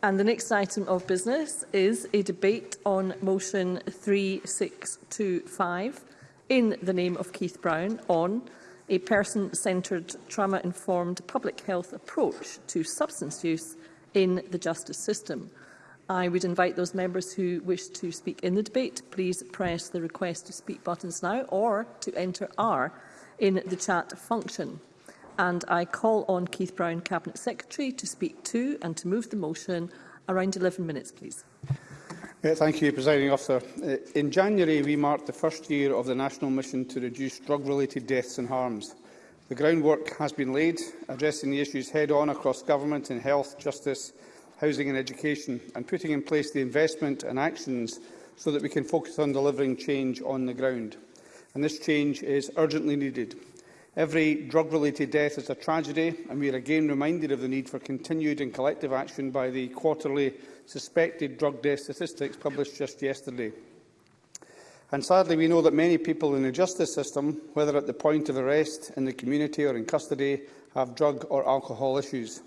And the next item of business is a debate on motion 3625 in the name of Keith Brown on a person-centred, trauma-informed public health approach to substance use in the justice system. I would invite those members who wish to speak in the debate, please press the request to speak buttons now or to enter R in the chat function and I call on Keith Brown, Cabinet Secretary, to speak to and to move the motion. Around 11 minutes, please. Uh, thank you, Presiding Officer. Uh, in January, we marked the first year of the national mission to reduce drug-related deaths and harms. The groundwork has been laid, addressing the issues head-on across government in health, justice, housing and education, and putting in place the investment and actions so that we can focus on delivering change on the ground. And this change is urgently needed. Every drug-related death is a tragedy, and we are again reminded of the need for continued and collective action by the quarterly suspected drug death statistics published just yesterday. And sadly, we know that many people in the justice system, whether at the point of arrest, in the community or in custody, have drug or alcohol issues.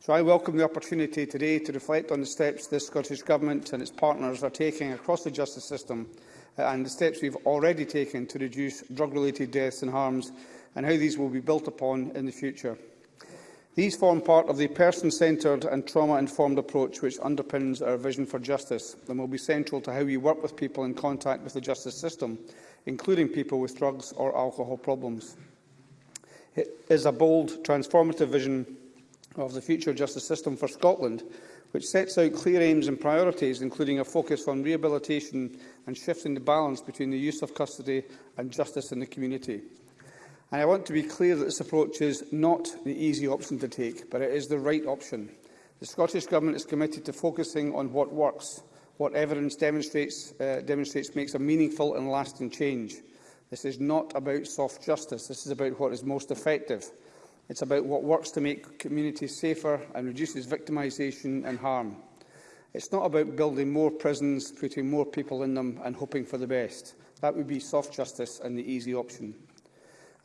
So I welcome the opportunity today to reflect on the steps this Scottish Government and its partners are taking across the justice system and the steps we've already taken to reduce drug-related deaths and harms and how these will be built upon in the future. These form part of the person-centred and trauma-informed approach which underpins our vision for justice and will be central to how we work with people in contact with the justice system, including people with drugs or alcohol problems. It is a bold, transformative vision of the future justice system for Scotland, which sets out clear aims and priorities, including a focus on rehabilitation and shifting the balance between the use of custody and justice in the community. And I want to be clear that this approach is not the easy option to take, but it is the right option. The Scottish Government is committed to focusing on what works, what evidence demonstrates, uh, demonstrates makes a meaningful and lasting change. This is not about soft justice. This is about what is most effective. It's about what works to make communities safer and reduces victimisation and harm. It's not about building more prisons, putting more people in them and hoping for the best. That would be soft justice and the easy option.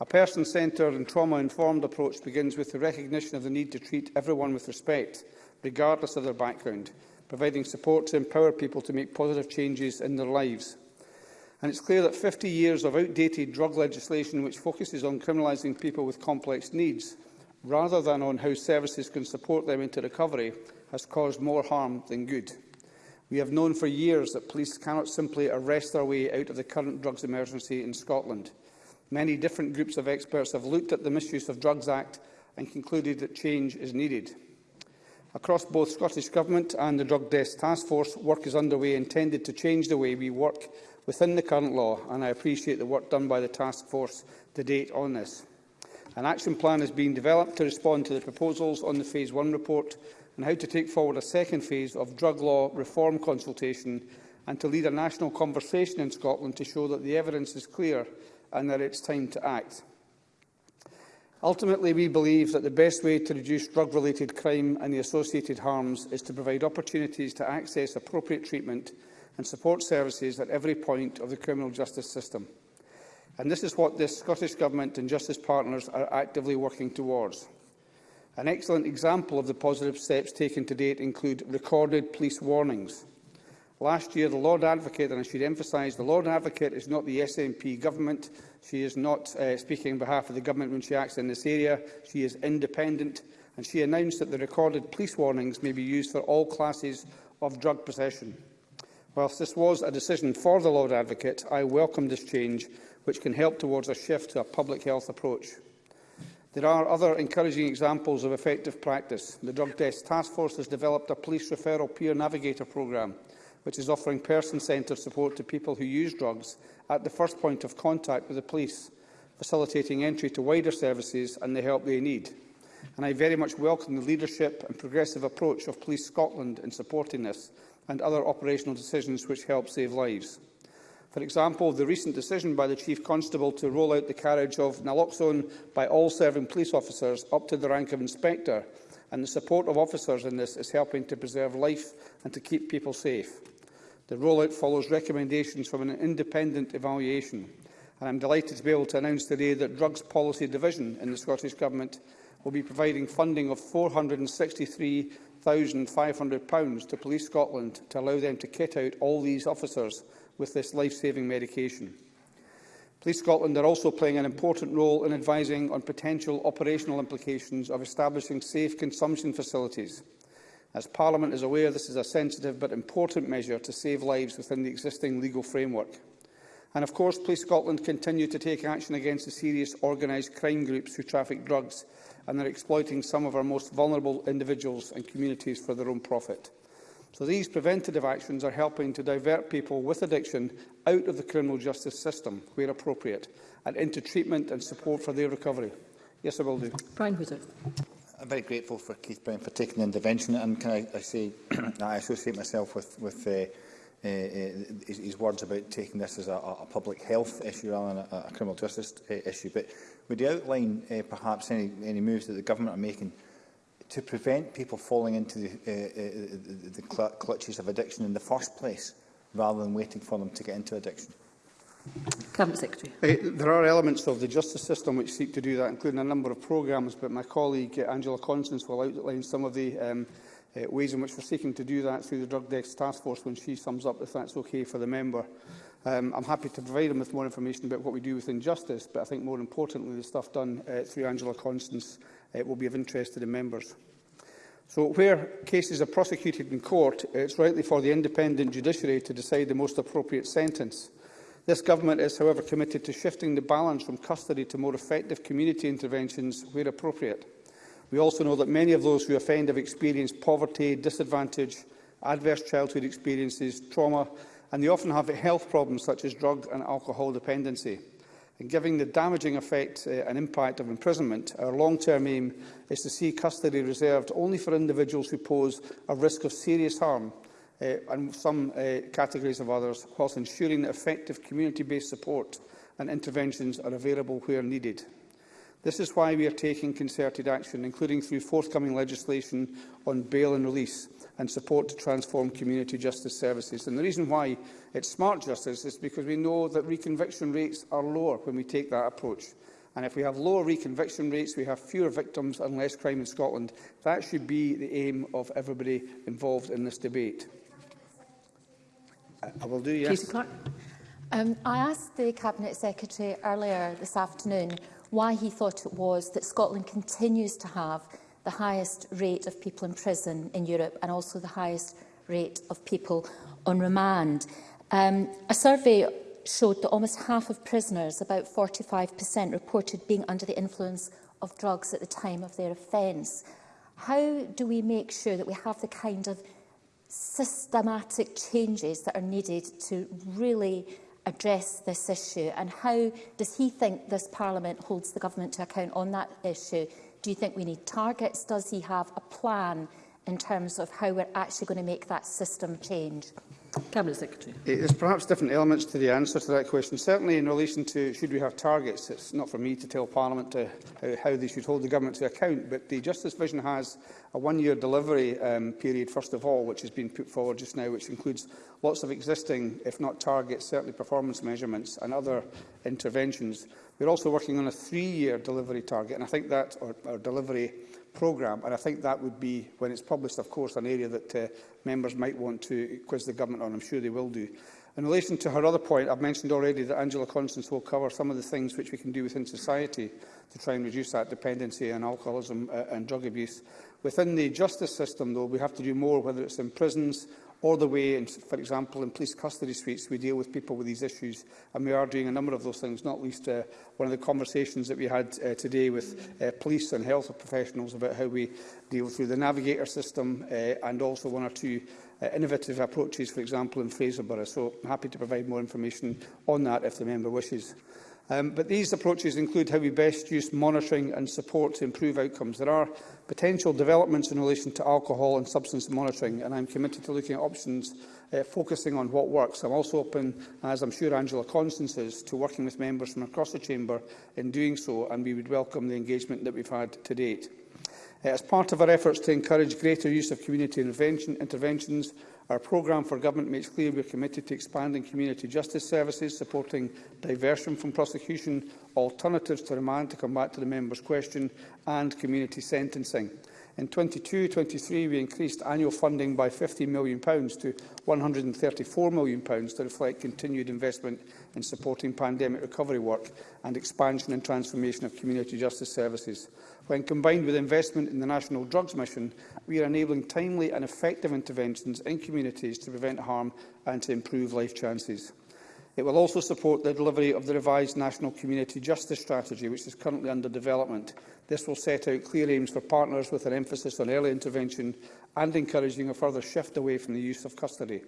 A person-centred and trauma-informed approach begins with the recognition of the need to treat everyone with respect, regardless of their background, providing support to empower people to make positive changes in their lives. And it's clear that 50 years of outdated drug legislation which focuses on criminalising people with complex needs, rather than on how services can support them into recovery, has caused more harm than good. We have known for years that police cannot simply arrest their way out of the current drugs emergency in Scotland. Many different groups of experts have looked at the Misuse of Drugs Act and concluded that change is needed. Across both Scottish Government and the Drug Desk Task Force, work is underway intended to change the way we work within the current law, and I appreciate the work done by the Task Force to date on this. An action plan is being developed to respond to the proposals on the Phase 1 report and how to take forward a second phase of drug law reform consultation and to lead a national conversation in Scotland to show that the evidence is clear and that it's time to act. Ultimately, we believe that the best way to reduce drug-related crime and the associated harms is to provide opportunities to access appropriate treatment and support services at every point of the criminal justice system. And this is what the Scottish Government and Justice Partners are actively working towards. An excellent example of the positive steps taken to date include recorded police warnings, Last year, the Lord Advocate, and I should emphasise, the Lord Advocate is not the SNP government. She is not uh, speaking on behalf of the government when she acts in this area. She is independent, and she announced that the recorded police warnings may be used for all classes of drug possession. Whilst this was a decision for the Lord Advocate, I welcome this change, which can help towards a shift to a public health approach. There are other encouraging examples of effective practice. The Drug Test Task Force has developed a police referral peer navigator programme which is offering person-centred support to people who use drugs at the first point of contact with the police, facilitating entry to wider services and the help they need. And I very much welcome the leadership and progressive approach of Police Scotland in supporting this and other operational decisions which help save lives. For example, the recent decision by the Chief Constable to roll out the carriage of naloxone by all serving police officers up to the rank of inspector and the support of officers in this is helping to preserve life and to keep people safe. The rollout follows recommendations from an independent evaluation, and I'm delighted to be able to announce today that Drugs Policy Division in the Scottish Government will be providing funding of £463,500 to Police Scotland to allow them to kit out all these officers with this life-saving medication. Police Scotland are also playing an important role in advising on potential operational implications of establishing safe consumption facilities As Parliament is aware, this is a sensitive but important measure to save lives within the existing legal framework. And of course, Police Scotland continue to take action against the serious organised crime groups who traffic drugs and are exploiting some of our most vulnerable individuals and communities for their own profit. So these preventative actions are helping to divert people with addiction out of the criminal justice system, where appropriate, and into treatment and support for their recovery. Yes, I will do. Brian Wizard. I'm very grateful for Keith Brown for taking the intervention, and can I, I say that I associate myself with with uh, uh, his, his words about taking this as a, a public health issue rather than a, a criminal justice uh, issue. But would you outline uh, perhaps any any moves that the government are making? to prevent people falling into the, uh, uh, the clutches of addiction in the first place rather than waiting for them to get into addiction? Cabinet Secretary. Uh, there are elements of the justice system which seek to do that, including a number of programmes, but my colleague uh, Angela Constance will outline some of the um, uh, ways in which we're seeking to do that through the Drug Deaths Task Force when she sums up if that's okay for the member. Um, I'm happy to provide him with more information about what we do within justice, but I think more importantly the stuff done uh, through Angela Constance uh, will be of interest to the members. So where cases are prosecuted in court, it's rightly for the independent judiciary to decide the most appropriate sentence. Uh, This government is, however, committed to shifting the balance from custody to more effective community interventions where appropriate. We also know that many of those who offend have experienced poverty, disadvantage, adverse childhood experiences, trauma, and they often have health problems such as drug and alcohol dependency. And given the damaging effect uh, and impact of imprisonment, our long-term aim is to see custody reserved only for individuals who pose a risk of serious harm uh, and some uh, categories of others, whilst ensuring that effective community-based support and interventions are available where needed. This is why we are taking concerted action, including through forthcoming legislation on bail and release and support to transform community justice services. And the reason why it's smart justice is because we know that reconviction rates are lower when we take that approach. And if we have lower reconviction rates, we have fewer victims and less crime in Scotland. That should be the aim of everybody involved in this debate. I uh, will do, yes. Clark. Um, I asked the Cabinet Secretary earlier this afternoon why he thought it was that Scotland continues to have the highest rate of people in prison in Europe and also the highest rate of people on remand. Um, a survey showed that almost half of prisoners, about 45%, reported being under the influence of drugs at the time of their offence. How do we make sure that we have the kind of systematic changes that are needed to really address this issue and how does he think this parliament holds the government to account on that issue do you think we need targets does he have a plan in terms of how we're actually going to make that system change Cabinet Secretary. There's perhaps different elements to the answer to that question. Certainly in relation to should we have targets, it's not for me to tell Parliament to, how, uh, how they should hold the government to account, but the Justice Vision has a one-year delivery um, period, first of all, which has been put forward just now, which includes lots of existing, if not targets, certainly performance measurements and other interventions. We're also working on a three-year delivery target, and I think that, or, or delivery programme. And I think that would be, when it's published, of course, an area that uh, members might want to quiz the government on. I'm sure they will do. In relation to her other point, I've mentioned already that Angela Constance will cover some of the things which we can do within society to try and reduce that dependency on alcoholism uh, and drug abuse. Within the justice system, though, we have to do more, whether it's in prisons, or the way, in, for example, in police custody suites, we deal with people with these issues. And we are doing a number of those things, not least uh, one of the conversations that we had uh, today with uh, police and health professionals about how we deal through the navigator system uh, and also one or two uh, innovative approaches, for example, in Fraserburgh. So I'm happy to provide more information on that if the member wishes. Um, but these approaches include how we best use monitoring and support to improve outcomes. There are potential developments in relation to alcohol and substance monitoring, and I'm committed to looking at options uh, focusing on what works. I'm also open, as I'm sure Angela Constance is, to working with members from across the Chamber in doing so, and we would welcome the engagement that we've had to date. Uh, as part of our efforts to encourage greater use of community intervention, interventions, Our programme for government makes clear we are committed to expanding community justice services, supporting diversion from prosecution, alternatives to remand to come back to the member's question, and community sentencing. In 22-23, we increased annual funding by £50 million to £134 million to reflect continued investment in supporting pandemic recovery work and expansion and transformation of community justice services. When combined with investment in the National Drugs Mission, we are enabling timely and effective interventions in communities to prevent harm and to improve life chances. It will also support the delivery of the revised National Community Justice Strategy, which is currently under development. This will set out clear aims for partners with an emphasis on early intervention and encouraging a further shift away from the use of custody.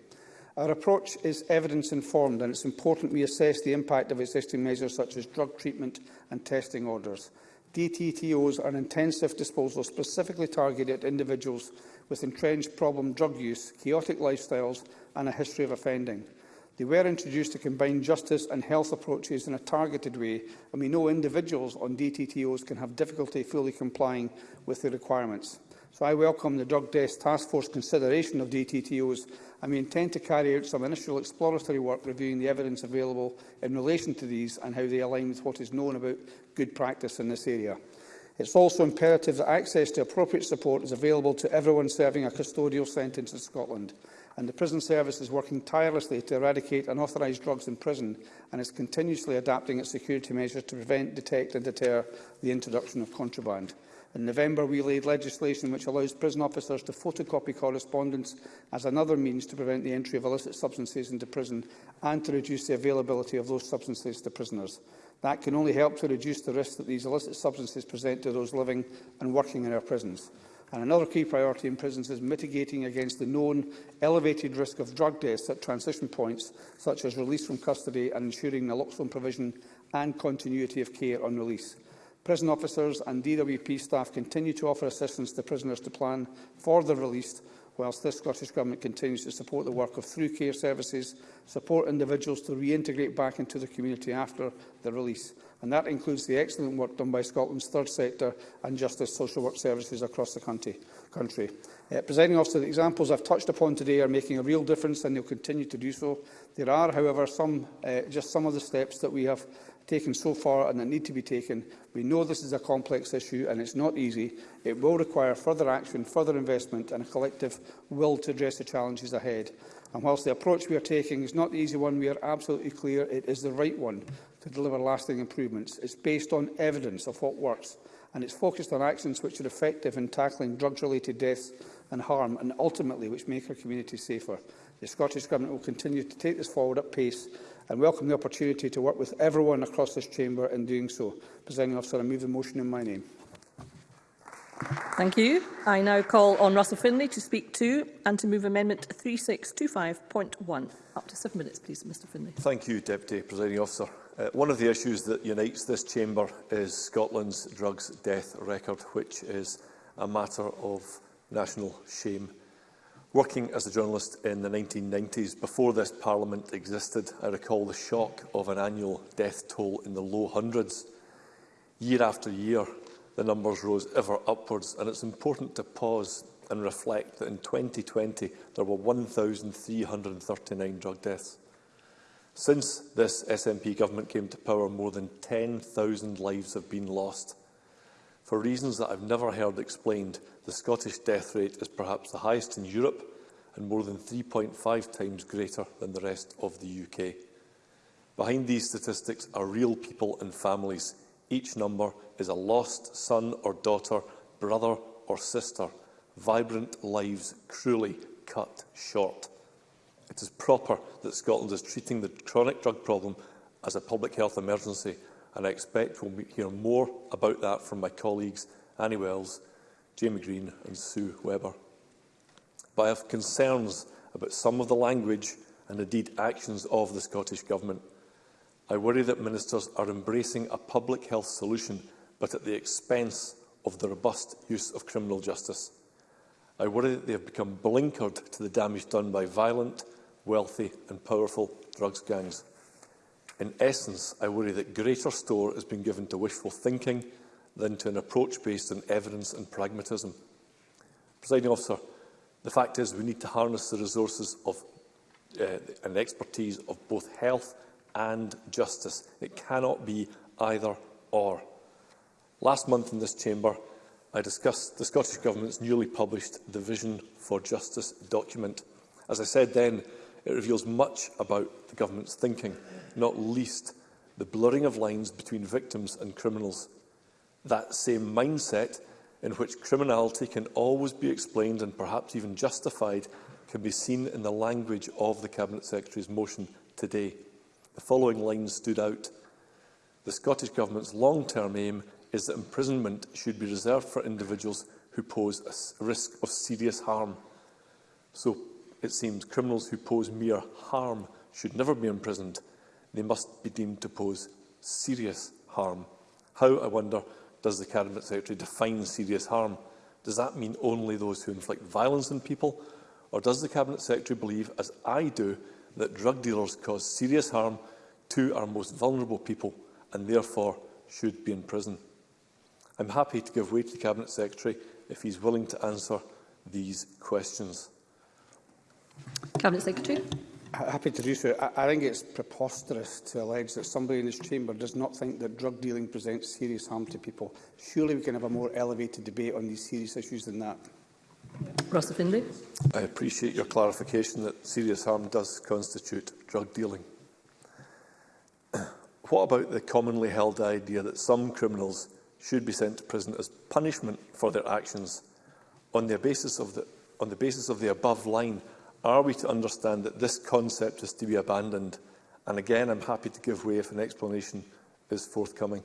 Our approach is evidence-informed and it's important we assess the impact of existing measures such as drug treatment and testing orders. DTTOs are an intensive disposal specifically targeted at individuals with entrenched problem drug use, chaotic lifestyles and a history of offending. They were introduced to combine justice and health approaches in a targeted way, and we know individuals on DTTOs can have difficulty fully complying with the requirements. So I welcome the Drug Desk Task Force consideration of DTTOs, and we intend to carry out some initial exploratory work reviewing the evidence available in relation to these and how they align with what is known about good practice in this area. It's also imperative that access to appropriate support is available to everyone serving a custodial sentence in Scotland. And the prison service is working tirelessly to eradicate unauthorised drugs in prison and is continuously adapting its security measures to prevent, detect and deter the introduction of contraband. In November, we laid legislation which allows prison officers to photocopy correspondence as another means to prevent the entry of illicit substances into prison and to reduce the availability of those substances to prisoners. That can only help to reduce the risk that these illicit substances present to those living and working in our prisons. And another key priority in prisons is mitigating against the known elevated risk of drug deaths at transition points, such as release from custody and ensuring naloxone provision and continuity of care on release. Prison officers and DWP staff continue to offer assistance to prisoners to plan for their release whilst this Scottish Government continues to support the work of through care services, support individuals to reintegrate back into the community after the release. And that includes the excellent work done by Scotland's third sector and justice social work services across the country. country. Uh, presenting officer, the examples I've touched upon today are making a real difference and they'll continue to do so. There are, however, some, uh, just some of the steps that we have taken so far and that need to be taken. We know this is a complex issue and it's not easy. It will require further action, further investment and a collective will to address the challenges ahead. And whilst the approach we are taking is not the easy one, we are absolutely clear it is the right one to deliver lasting improvements. It's based on evidence of what works and it's focused on actions which are effective in tackling drug-related deaths and harm and ultimately which make our communities safer. The Scottish Government will continue to take this forward at pace and welcome the opportunity to work with everyone across this chamber in doing so. Presenting officer, I move the motion in my name. Thank you. I now call on Russell Finlay to speak to and to move Amendment 3625.1. Up to seven minutes, please, Mr Finlay. Thank you, Deputy Presiding Officer. Uh, one of the issues that unites this chamber is Scotland's drugs death record, which is a matter of national shame. Working as a journalist in the 1990s, before this parliament existed, I recall the shock of an annual death toll in the low hundreds. Year after year, the numbers rose ever upwards, and it's important to pause and reflect that in 2020 there were 1,339 drug deaths. Since this SNP government came to power, more than 10,000 lives have been lost. For reasons that I've never heard explained, the Scottish death rate is perhaps the highest in Europe and more than 3.5 times greater than the rest of the UK. Behind these statistics are real people and families. Each number is a lost son or daughter, brother or sister, vibrant lives cruelly cut short. It is proper that Scotland is treating the chronic drug problem as a public health emergency, and I expect we'll hear more about that from my colleagues Annie Wells Jamie Green and Sue Webber. But I have concerns about some of the language and indeed actions of the Scottish Government. I worry that ministers are embracing a public health solution but at the expense of the robust use of criminal justice. I worry that they have become blinkered to the damage done by violent, wealthy and powerful drugs gangs. In essence, I worry that greater store has been given to wishful thinking than to an approach based on evidence and pragmatism. Presiding officer, the fact is we need to harness the resources of, uh, and expertise of both health and justice. It cannot be either or. Last month in this chamber, I discussed the Scottish Government's newly published The Vision for Justice document. As I said then, it reveals much about the Government's thinking, not least the blurring of lines between victims and criminals, that same mindset in which criminality can always be explained and perhaps even justified can be seen in the language of the Cabinet Secretary's motion today. The following lines stood out. The Scottish Government's long-term aim is that imprisonment should be reserved for individuals who pose a risk of serious harm. So it seems criminals who pose mere harm should never be imprisoned. They must be deemed to pose serious harm. How, I wonder, does the Cabinet Secretary define serious harm? Does that mean only those who inflict violence on people? Or does the Cabinet Secretary believe, as I do, that drug dealers cause serious harm to our most vulnerable people and therefore should be in prison? I'm happy to give way to the Cabinet Secretary if he's willing to answer these questions. Cabinet Secretary happy to do so. I, I think it's preposterous to allege that somebody in this chamber does not think that drug dealing presents serious harm to people. Surely we can have a more elevated debate on these serious issues than that. Ross Findlay. I appreciate your clarification that serious harm does constitute drug dealing. what about the commonly held idea that some criminals should be sent to prison as punishment for their actions on the basis of the, on the, basis of the above line Are we to understand that this concept is to be abandoned? And again, I'm happy to give way if an explanation is forthcoming.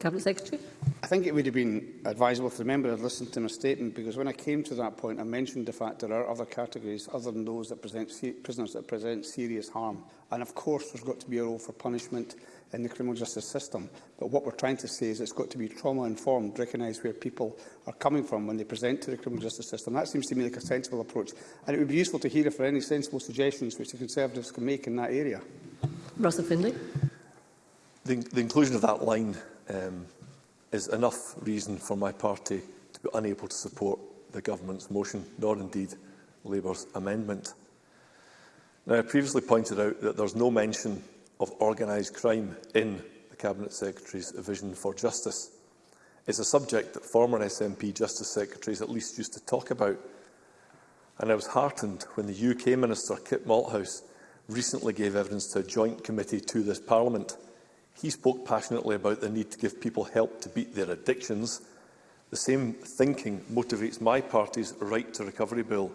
Cabinet Secretary. I think it would have been advisable if the member had listened to my statement because when I came to that point I mentioned the fact there are other categories other than those that present prisoners that present serious harm and of course there's got to be a role for punishment in the criminal justice system but what we're trying to say is it's got to be trauma informed recognise where people are coming from when they present to the criminal justice system that seems to me like a sensible approach and it would be useful to hear if there are any sensible suggestions which the Conservatives can make in that area. Russell Findlay. The, the inclusion of that line um, is enough reason for my party to be unable to support the government's motion, nor indeed Labour's amendment. Now, I previously pointed out that there's no mention of organised crime in the Cabinet Secretary's vision for justice. It's a subject that former SNP Justice Secretaries at least used to talk about. And I was heartened when the UK Minister, Kit Malthouse, recently gave evidence to a joint committee to this Parliament – He spoke passionately about the need to give people help to beat their addictions. The same thinking motivates my party's Right to Recovery Bill,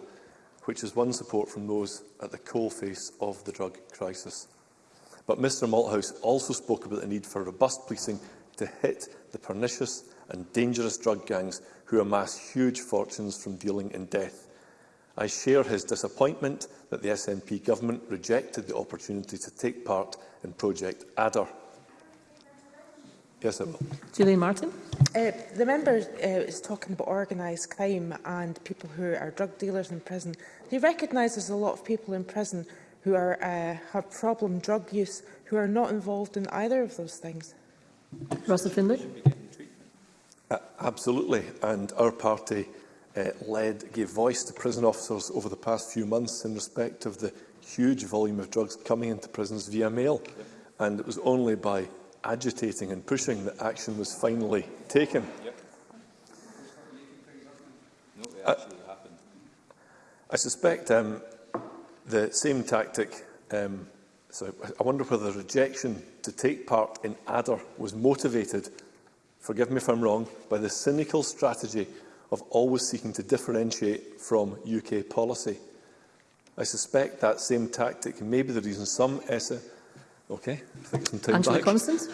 which has won support from those at the coalface of the drug crisis. But Mr Malthouse also spoke about the need for robust policing to hit the pernicious and dangerous drug gangs who amass huge fortunes from dealing in death. I share his disappointment that the SNP government rejected the opportunity to take part in Project Adder. Yes, it will. Julian Martin. Uh, the member uh, is talking about organised crime and people who are drug dealers in prison. Do you recognise there's a lot of people in prison who are, uh, have problem drug use who are not involved in either of those things? Russell Findlay. Uh, absolutely. And our party uh, led, gave voice to prison officers over the past few months in respect of the huge volume of drugs coming into prisons via mail. And it was only by agitating and pushing that action was finally taken. Yep. No, I, uh, I, suspect um, the same tactic, um, so I wonder whether the rejection to take part in ADDER was motivated, forgive me if I'm wrong, by the cynical strategy of always seeking to differentiate from UK policy. I suspect that same tactic may be the reason some Okay. Angela Constance.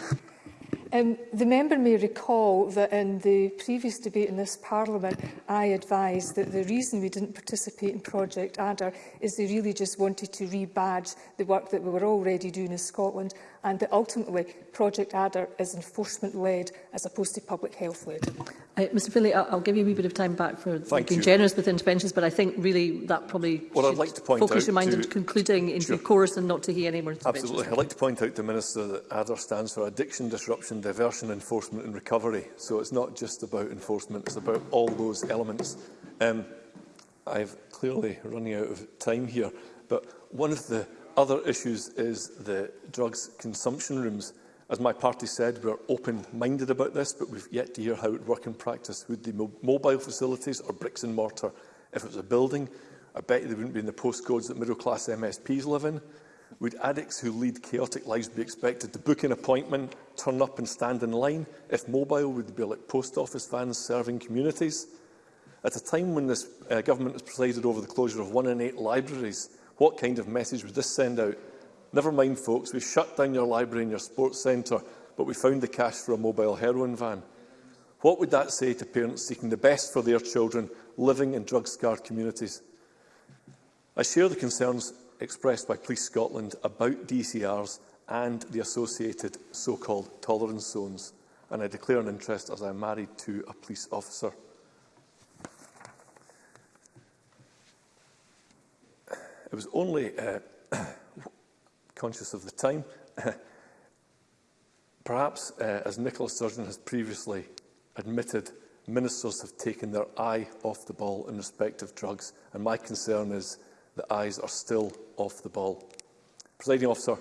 Um, the member may recall that in the previous debate in this Parliament, I advised that the reason we didn't participate in Project Adder is they really just wanted to rebadge the work that we were already doing in Scotland and that ultimately Project Adder is enforcement-led as opposed to public health-led. Uh, Mr Finlay, I'll, I'll give you a wee bit of time back for Thank being you. generous with interventions, but I think really that probably well, I'd like to point focus your mind to, on concluding into sure. chorus and not to hear any more interventions. Absolutely. I'd like to point out to Minister that ADDER stands for Addiction, Disruption, Diversion, Enforcement and Recovery. So it's not just about enforcement, it's about all those elements. Um, I've clearly running out of time here, but one of the other issues is the drugs consumption rooms. As my party said, we're open-minded about this, but we've yet to hear how it would work in practice. Would the mobile facilities or bricks and mortar if it was a building? I bet they wouldn't be in the postcodes that middle-class MSPs live in. Would addicts who lead chaotic lives be expected to book an appointment, turn up and stand in line? If mobile, would they be like post office vans serving communities? At a time when this uh, government has presided over the closure of one in eight libraries, What kind of message would this send out? Never mind, folks, we shut down your library and your sports centre, but we found the cash for a mobile heroin van. What would that say to parents seeking the best for their children living in drug-scarred communities? I share the concerns expressed by Police Scotland about DCRs and the associated so-called tolerance zones, and I declare an interest as I am married to a police officer. It was only, uh, conscious of the time, perhaps, uh, as Nicola Sturgeon has previously admitted, ministers have taken their eye off the ball in respect of drugs, and my concern is the eyes are still off the ball. Presiding officer,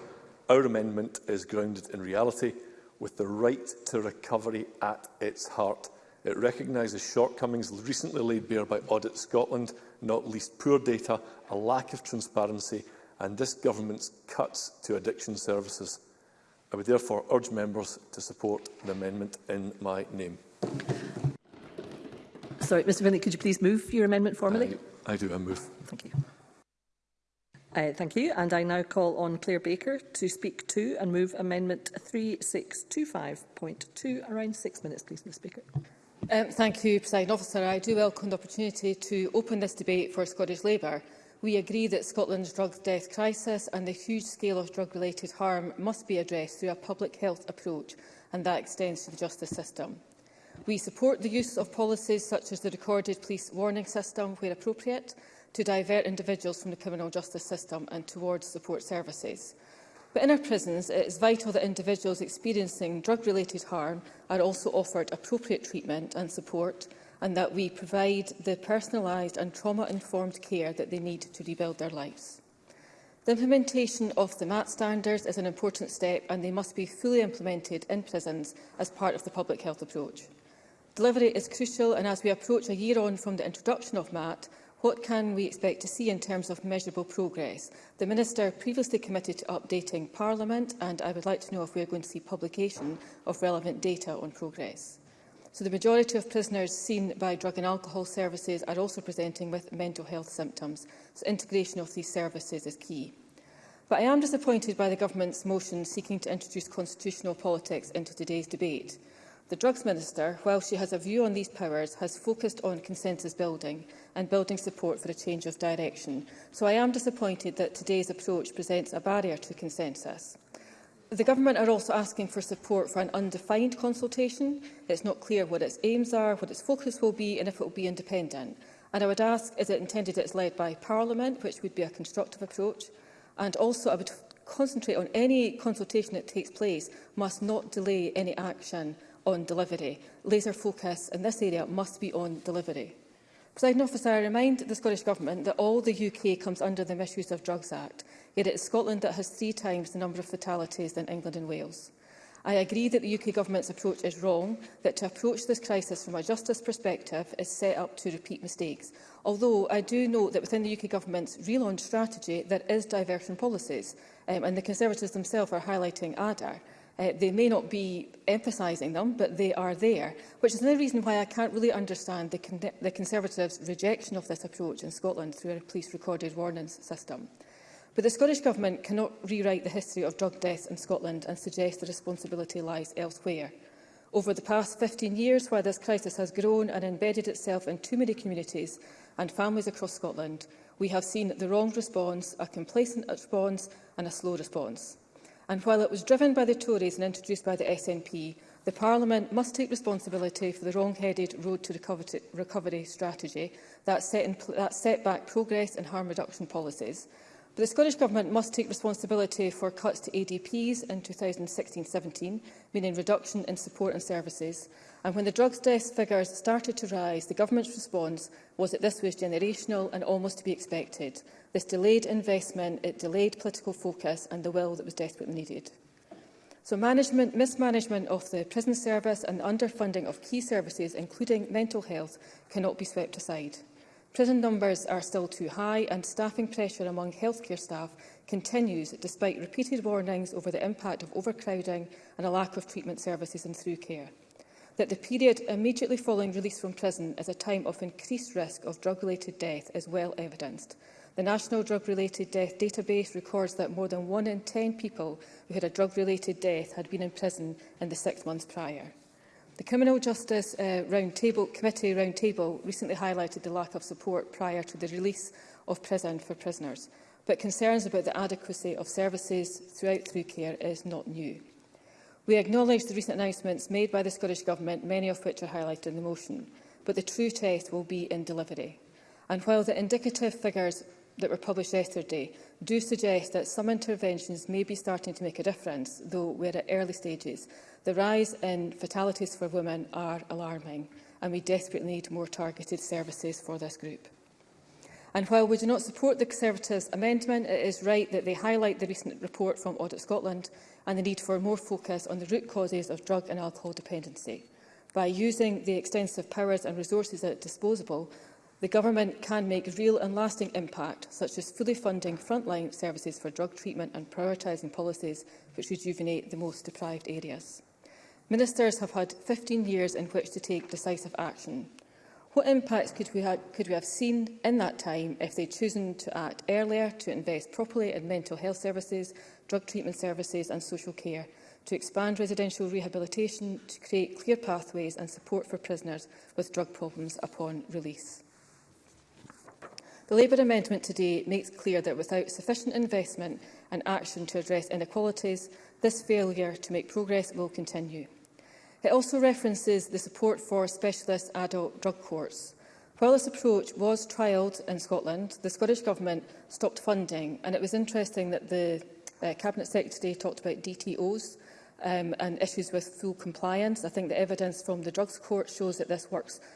our amendment is grounded in reality, with the right to recovery at its heart. It recognises shortcomings recently laid bare by Audit Scotland not least poor data, a lack of transparency and this government's cuts to addiction services. I would therefore urge members to support the amendment in my name. Sorry, Mr Finlay, could you please move your amendment formally? I, I do, I move. Thank you. Uh, thank you. And I now call on Claire Baker to speak to and move Amendment 3625.2. Around six minutes, please, Ms Baker. Um, thank you, President Officer. I do welcome the opportunity to open this debate for Scottish Labour. We agree that Scotland's drug death crisis and the huge scale of drug-related harm must be addressed through a public health approach, and that extends to the justice system. We support the use of policies such as the recorded police warning system, where appropriate, to divert individuals from the criminal justice system and towards support services. But in our prisons, it is vital that individuals experiencing drug-related harm are also offered appropriate treatment and support, and that we provide the personalised and trauma-informed care that they need to rebuild their lives. The implementation of the MAT standards is an important step, and they must be fully implemented in prisons as part of the public health approach. Delivery is crucial, and as we approach a year on from the introduction of MAT, What can we expect to see in terms of measurable progress? The Minister previously committed to updating Parliament, and I would like to know if we are going to see publication of relevant data on progress. So the majority of prisoners seen by drug and alcohol services are also presenting with mental health symptoms, so integration of these services is key. But I am disappointed by the Government's motion seeking to introduce constitutional politics into today's debate. The Drugs Minister, while she has a view on these powers, has focused on consensus building and building support for a change of direction. So I am disappointed that today's approach presents a barrier to consensus. The Government are also asking for support for an undefined consultation. It's not clear what its aims are, what its focus will be and if it will be independent. And I would ask, is it intended it's led by Parliament, which would be a constructive approach? And also, I would concentrate on any consultation that takes place must not delay any action on delivery. Laser focus in this area must be on delivery. President officer, I remind the Scottish Government that all the UK comes under the Misuse of Drugs Act, yet it is Scotland that has three times the number of fatalities than England and Wales. I agree that the UK Government's approach is wrong, that to approach this crisis from a justice perspective is set up to repeat mistakes. Although I do note that within the UK Government's relaunch strategy there is diversion policies, um, and the Conservatives themselves are highlighting ADAR. Uh, they may not be emphasising them, but they are there, which is another reason why I can't really understand the, con the Conservatives' rejection of this approach in Scotland through a police-recorded warnings system. But the Scottish Government cannot rewrite the history of drug deaths in Scotland and suggest the responsibility lies elsewhere. Over the past 15 years, where this crisis has grown and embedded itself in too many communities and families across Scotland, we have seen the wrong response, a complacent response and a slow response and while it was driven by the Tories and introduced by the SNP, the Parliament must take responsibility for the wrong-headed road to recovery strategy that set, in, that set back progress and harm reduction policies But the Scottish Government must take responsibility for cuts to ADPs in 2016-17, meaning reduction in support and services. And when the drugs deaths figures started to rise, the Government's response was that this was generational and almost to be expected. This delayed investment, it delayed political focus and the will that was desperately needed. So management, mismanagement of the prison service and the underfunding of key services, including mental health, cannot be swept aside. Prison numbers are still too high and staffing pressure among healthcare staff continues despite repeated warnings over the impact of overcrowding and a lack of treatment services and through care. That the period immediately following release from prison is a time of increased risk of drug-related death is well evidenced. The National Drug-Related Death Database records that more than one in ten people who had a drug-related death had been in prison in the six months prior. The Criminal Justice uh, table, Committee Roundtable recently highlighted the lack of support prior to the release of prison for prisoners, but concerns about the adequacy of services throughout through care is not new. We acknowledge the recent announcements made by the Scottish Government, many of which are highlighted in the motion, but the true test will be in delivery. And while the indicative figures that were published yesterday do suggest that some interventions may be starting to make a difference, though we're at early stages, The rise in fatalities for women are alarming and we desperately need more targeted services for this group. And while we do not support the Conservatives' amendment, it is right that they highlight the recent report from Audit Scotland and the need for more focus on the root causes of drug and alcohol dependency. By using the extensive powers and resources at disposal, the Government can make real and lasting impact, such as fully funding frontline services for drug treatment and prioritising policies which rejuvenate the most deprived areas. Ministers have had 15 years in which to take decisive action. What impacts could we, ha could we have seen in that time if they'd chosen to act earlier, to invest properly in mental health services, drug treatment services and social care, to expand residential rehabilitation, to create clear pathways and support for prisoners with drug problems upon release? The Labour amendment today makes clear that without sufficient investment and action to address inequalities, this failure to make progress will continue. It also references the support for specialist adult drug courts. While this approach was trialled in Scotland, the Scottish Government stopped funding, and it was interesting that the uh, Cabinet Secretary talked about DTOs um, and issues with full compliance. I think the evidence from the drugs court shows that this works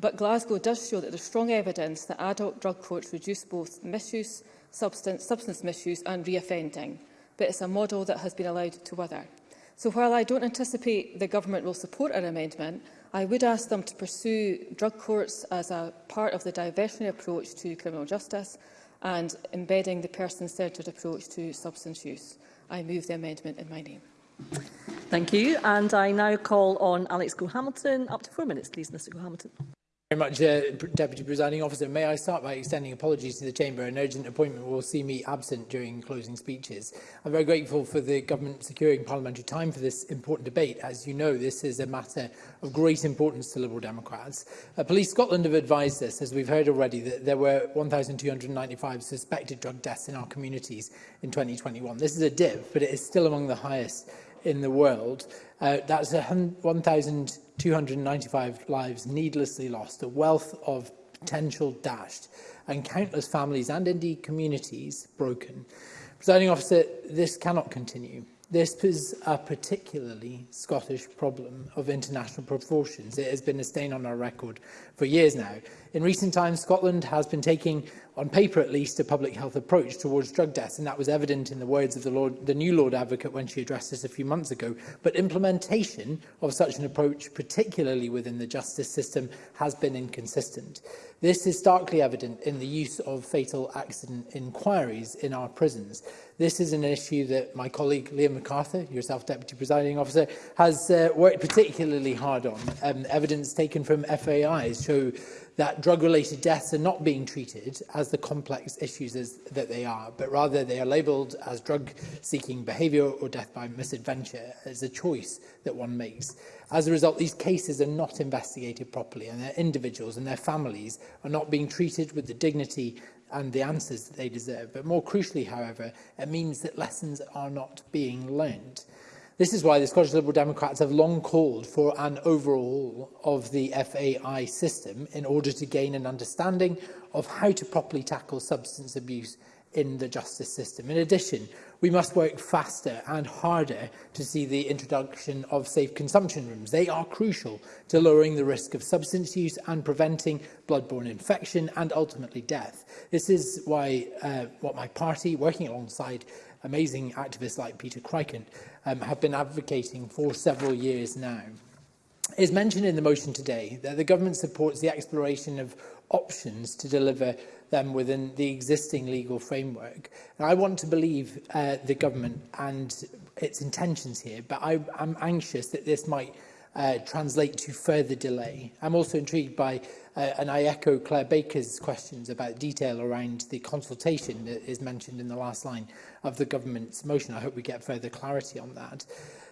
But Glasgow does show that there's strong evidence that adult drug courts reduce both misuse, substance, substance misuse and reoffending. But it's a model that has been allowed to wither. So while I don't anticipate the government will support our amendment, I would ask them to pursue drug courts as a part of the diversionary approach to criminal justice and embedding the person-centred approach to substance use. I move the amendment in my name. Thank you. And I now call on Alex Gohamilton. Up to four minutes, please, Mr Gohamilton very much, uh, Deputy Presiding Officer. May I start by extending apologies to the Chamber. An urgent appointment will see me absent during closing speeches. I'm very grateful for the Government securing parliamentary time for this important debate. As you know, this is a matter of great importance to Liberal Democrats. Uh, Police Scotland have advised us, as we've heard already, that there were 1,295 suspected drug deaths in our communities in 2021. This is a dip, but it is still among the highest in the world. Uh, that's 1,000... 295 lives needlessly lost, a wealth of potential dashed, and countless families and indeed communities broken. Presiding officer, this cannot continue. This is a particularly Scottish problem of international proportions. It has been a stain on our record for years now. In recent times, Scotland has been taking, on paper at least, a public health approach towards drug deaths, and that was evident in the words of the, Lord, the new Lord Advocate when she addressed us a few months ago. But implementation of such an approach, particularly within the justice system, has been inconsistent. This is starkly evident in the use of fatal accident inquiries in our prisons. This is an issue that my colleague Liam MacArthur, yourself Deputy Presiding Officer, has uh, worked particularly hard on. Um, evidence taken from FAIs show that drug-related deaths are not being treated as the complex issues as, that they are, but rather they are labelled as drug-seeking behaviour or death by misadventure as a choice that one makes. As a result, these cases are not investigated properly and their individuals and their families are not being treated with the dignity and the answers that they deserve. But more crucially, however, it means that lessons are not being learned. This is why the Scottish Liberal Democrats have long called for an overhaul of the FAI system in order to gain an understanding of how to properly tackle substance abuse in the justice system. In addition, we must work faster and harder to see the introduction of safe consumption rooms. They are crucial to lowering the risk of substance use and preventing bloodborne infection and ultimately death. This is why uh, what my party, working alongside amazing activists like Peter Crikent, um, have been advocating for several years now. It is mentioned in the motion today that the government supports the exploration of options to deliver them within the existing legal framework. And I want to believe uh, the government and its intentions here, but I, I'm anxious that this might uh, translate to further delay. I'm also intrigued by, uh, and I echo Claire Baker's questions about detail around the consultation that is mentioned in the last line of the government's motion. I hope we get further clarity on that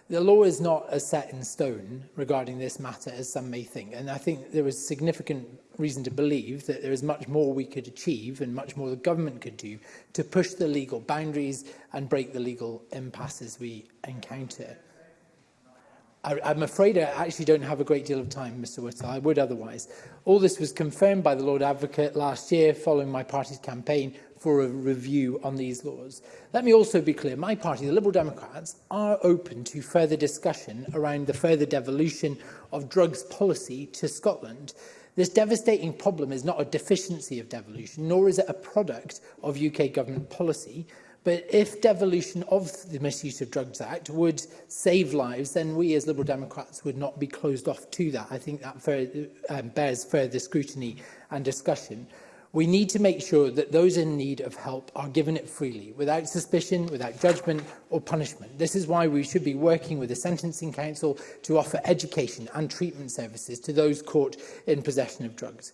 the law is not as set in stone regarding this matter as some may think. And I think there is significant reason to believe that there is much more we could achieve and much more the government could do to push the legal boundaries and break the legal impasses we encounter. I, I'm afraid I actually don't have a great deal of time, Mr Whittle. I would otherwise. All this was confirmed by the Lord Advocate last year following my party's campaign for a review on these laws. Let me also be clear, my party, the Liberal Democrats, are open to further discussion around the further devolution of drugs policy to Scotland. This devastating problem is not a deficiency of devolution, nor is it a product of UK government policy, But if devolution of the Misuse of Drugs Act would save lives, then we as Liberal Democrats would not be closed off to that. I think that further, um, bears further scrutiny and discussion. We need to make sure that those in need of help are given it freely, without suspicion, without judgment or punishment. This is why we should be working with the Sentencing Council to offer education and treatment services to those caught in possession of drugs.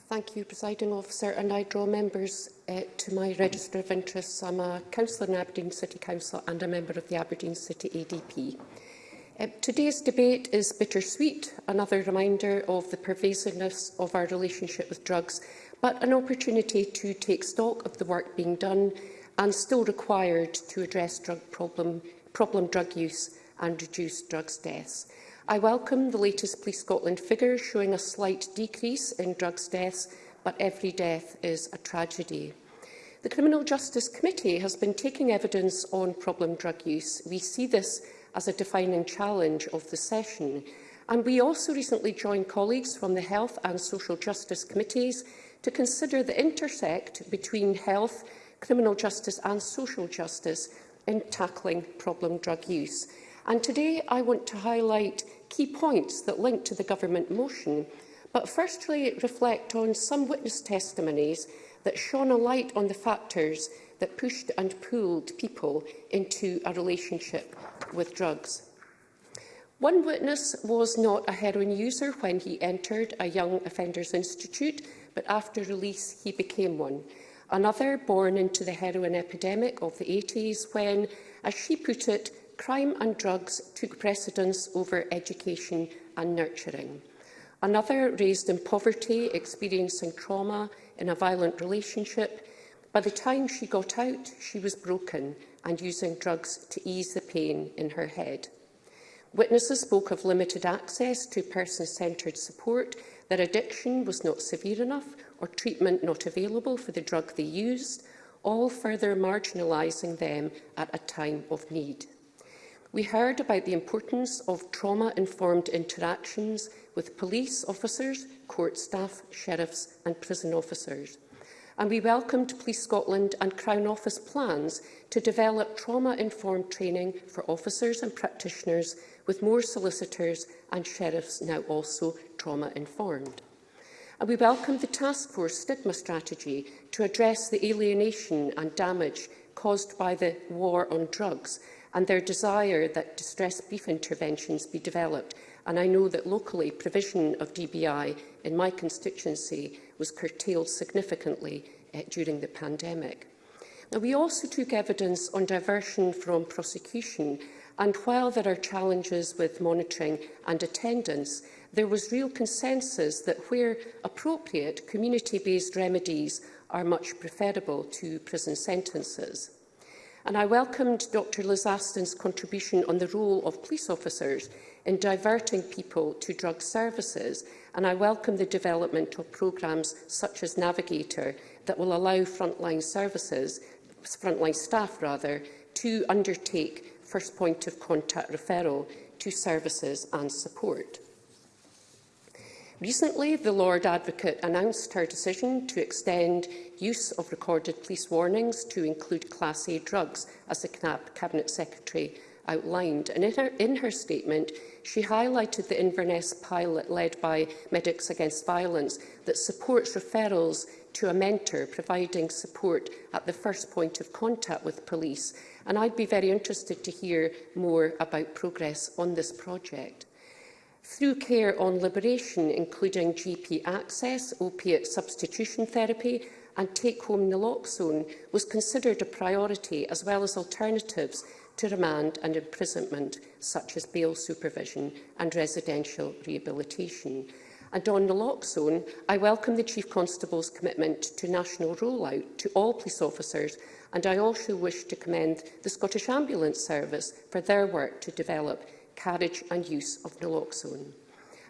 Thank you, Presiding Officer, and I draw members uh, to my register of interests. I'm a councillor in Aberdeen City Council and a member of the Aberdeen City ADP. Uh, eh, today's debate is bittersweet, another reminder of the pervasiveness of our relationship with drugs, but an opportunity to take stock of the work being done and still required to address drug problem, problem drug use and reduce drugs deaths. I welcome the latest Police Scotland figures showing a slight decrease in drugs deaths, but every death is a tragedy. The Criminal Justice Committee has been taking evidence on problem drug use. We see this as a defining challenge of the session. And we also recently joined colleagues from the Health and Social Justice Committees to consider the intersect between health, criminal justice and social justice in tackling problem drug use. And today I want to highlight key points that link to the government motion, but firstly reflect on some witness testimonies that shone a light on the factors that pushed and pulled people into a relationship with drugs. One witness was not a heroin user when he entered a young offenders institute, but after release he became one. Another born into the heroin epidemic of the 80s when, as she put it, crime and drugs took precedence over education and nurturing. Another raised in poverty, experiencing trauma in a violent relationship. By the time she got out, she was broken and using drugs to ease the pain in her head. Witnesses spoke of limited access to person-centred support, their addiction was not severe enough or treatment not available for the drug they used, all further marginalising them at a time of need. We heard about the importance of trauma-informed interactions with police officers, court staff, sheriffs and prison officers. And we welcomed Police Scotland and Crown Office plans to develop trauma-informed training for officers and practitioners, with more solicitors and sheriffs now also trauma-informed. And we welcome the Task Force Stigma Strategy to address the alienation and damage caused by the war on drugs and their desire that distressed beef interventions be developed. And I know that locally provision of DBI in my constituency was curtailed significantly uh, during the pandemic. Now, we also took evidence on diversion from prosecution, and while there are challenges with monitoring and attendance, there was real consensus that where appropriate, community-based remedies are much preferable to prison sentences and I welcomed Dr Aston's contribution on the role of police officers in diverting people to drug services, and I welcome the development of programmes such as Navigator that will allow frontline services, frontline staff rather, to undertake first point of contact referral to services and support. Recently, the Lord Advocate announced her decision to extend use of recorded police warnings to include Class A drugs, as the CNAP Cabinet Secretary outlined. And in her, in her statement, she highlighted the Inverness pilot led by Medics Against Violence that supports referrals to a mentor, providing support at the first point of contact with police. And I'd be very interested to hear more about progress on this project. Through care on liberation, including GP access, opiate substitution therapy and take-home naloxone was considered a priority as well as alternatives to remand and imprisonment, such as bail supervision and residential rehabilitation. And on naloxone, I welcome the Chief Constable's commitment to national rollout to all police officers, and I also wish to commend the Scottish Ambulance Service for their work to develop carriage and use of naloxone.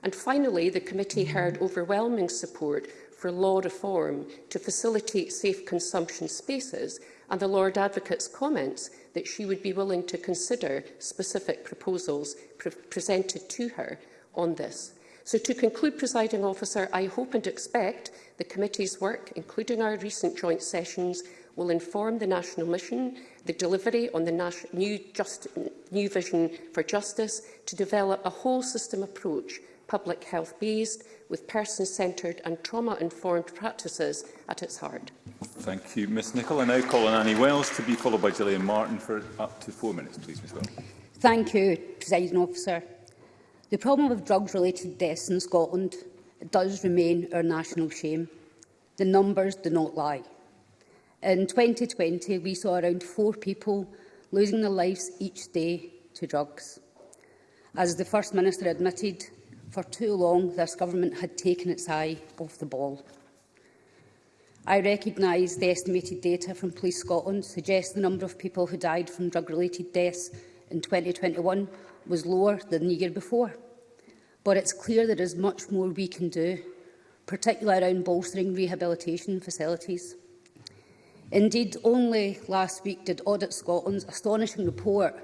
And finally, the committee heard overwhelming support for law reform to facilitate safe consumption spaces and the Lord Advocate's comments that she would be willing to consider specific proposals pre presented to her on this. So to conclude, presiding officer, I hope and expect the committee's work, including our recent joint sessions, will inform the national mission the delivery on the new, just, new vision for justice to develop a whole system approach, public health-based, with person-centred and trauma-informed practices at its heart. Thank you, Ms Nicholl. I now call on Annie Wells to be followed by Gillian Martin for up to four minutes, please, Ms Wells. Thank you, Presiding Officer. The problem of drugs-related deaths in Scotland does remain our national shame. The numbers do not lie. In 2020, we saw around four people losing their lives each day to drugs. As the First Minister admitted, for too long this government had taken its eye off the ball. I recognise the estimated data from Police Scotland suggests the number of people who died from drug-related deaths in 2021 was lower than the year before. But it's clear there is much more we can do, particularly around bolstering rehabilitation facilities. Indeed, only last week did Audit Scotland's astonishing report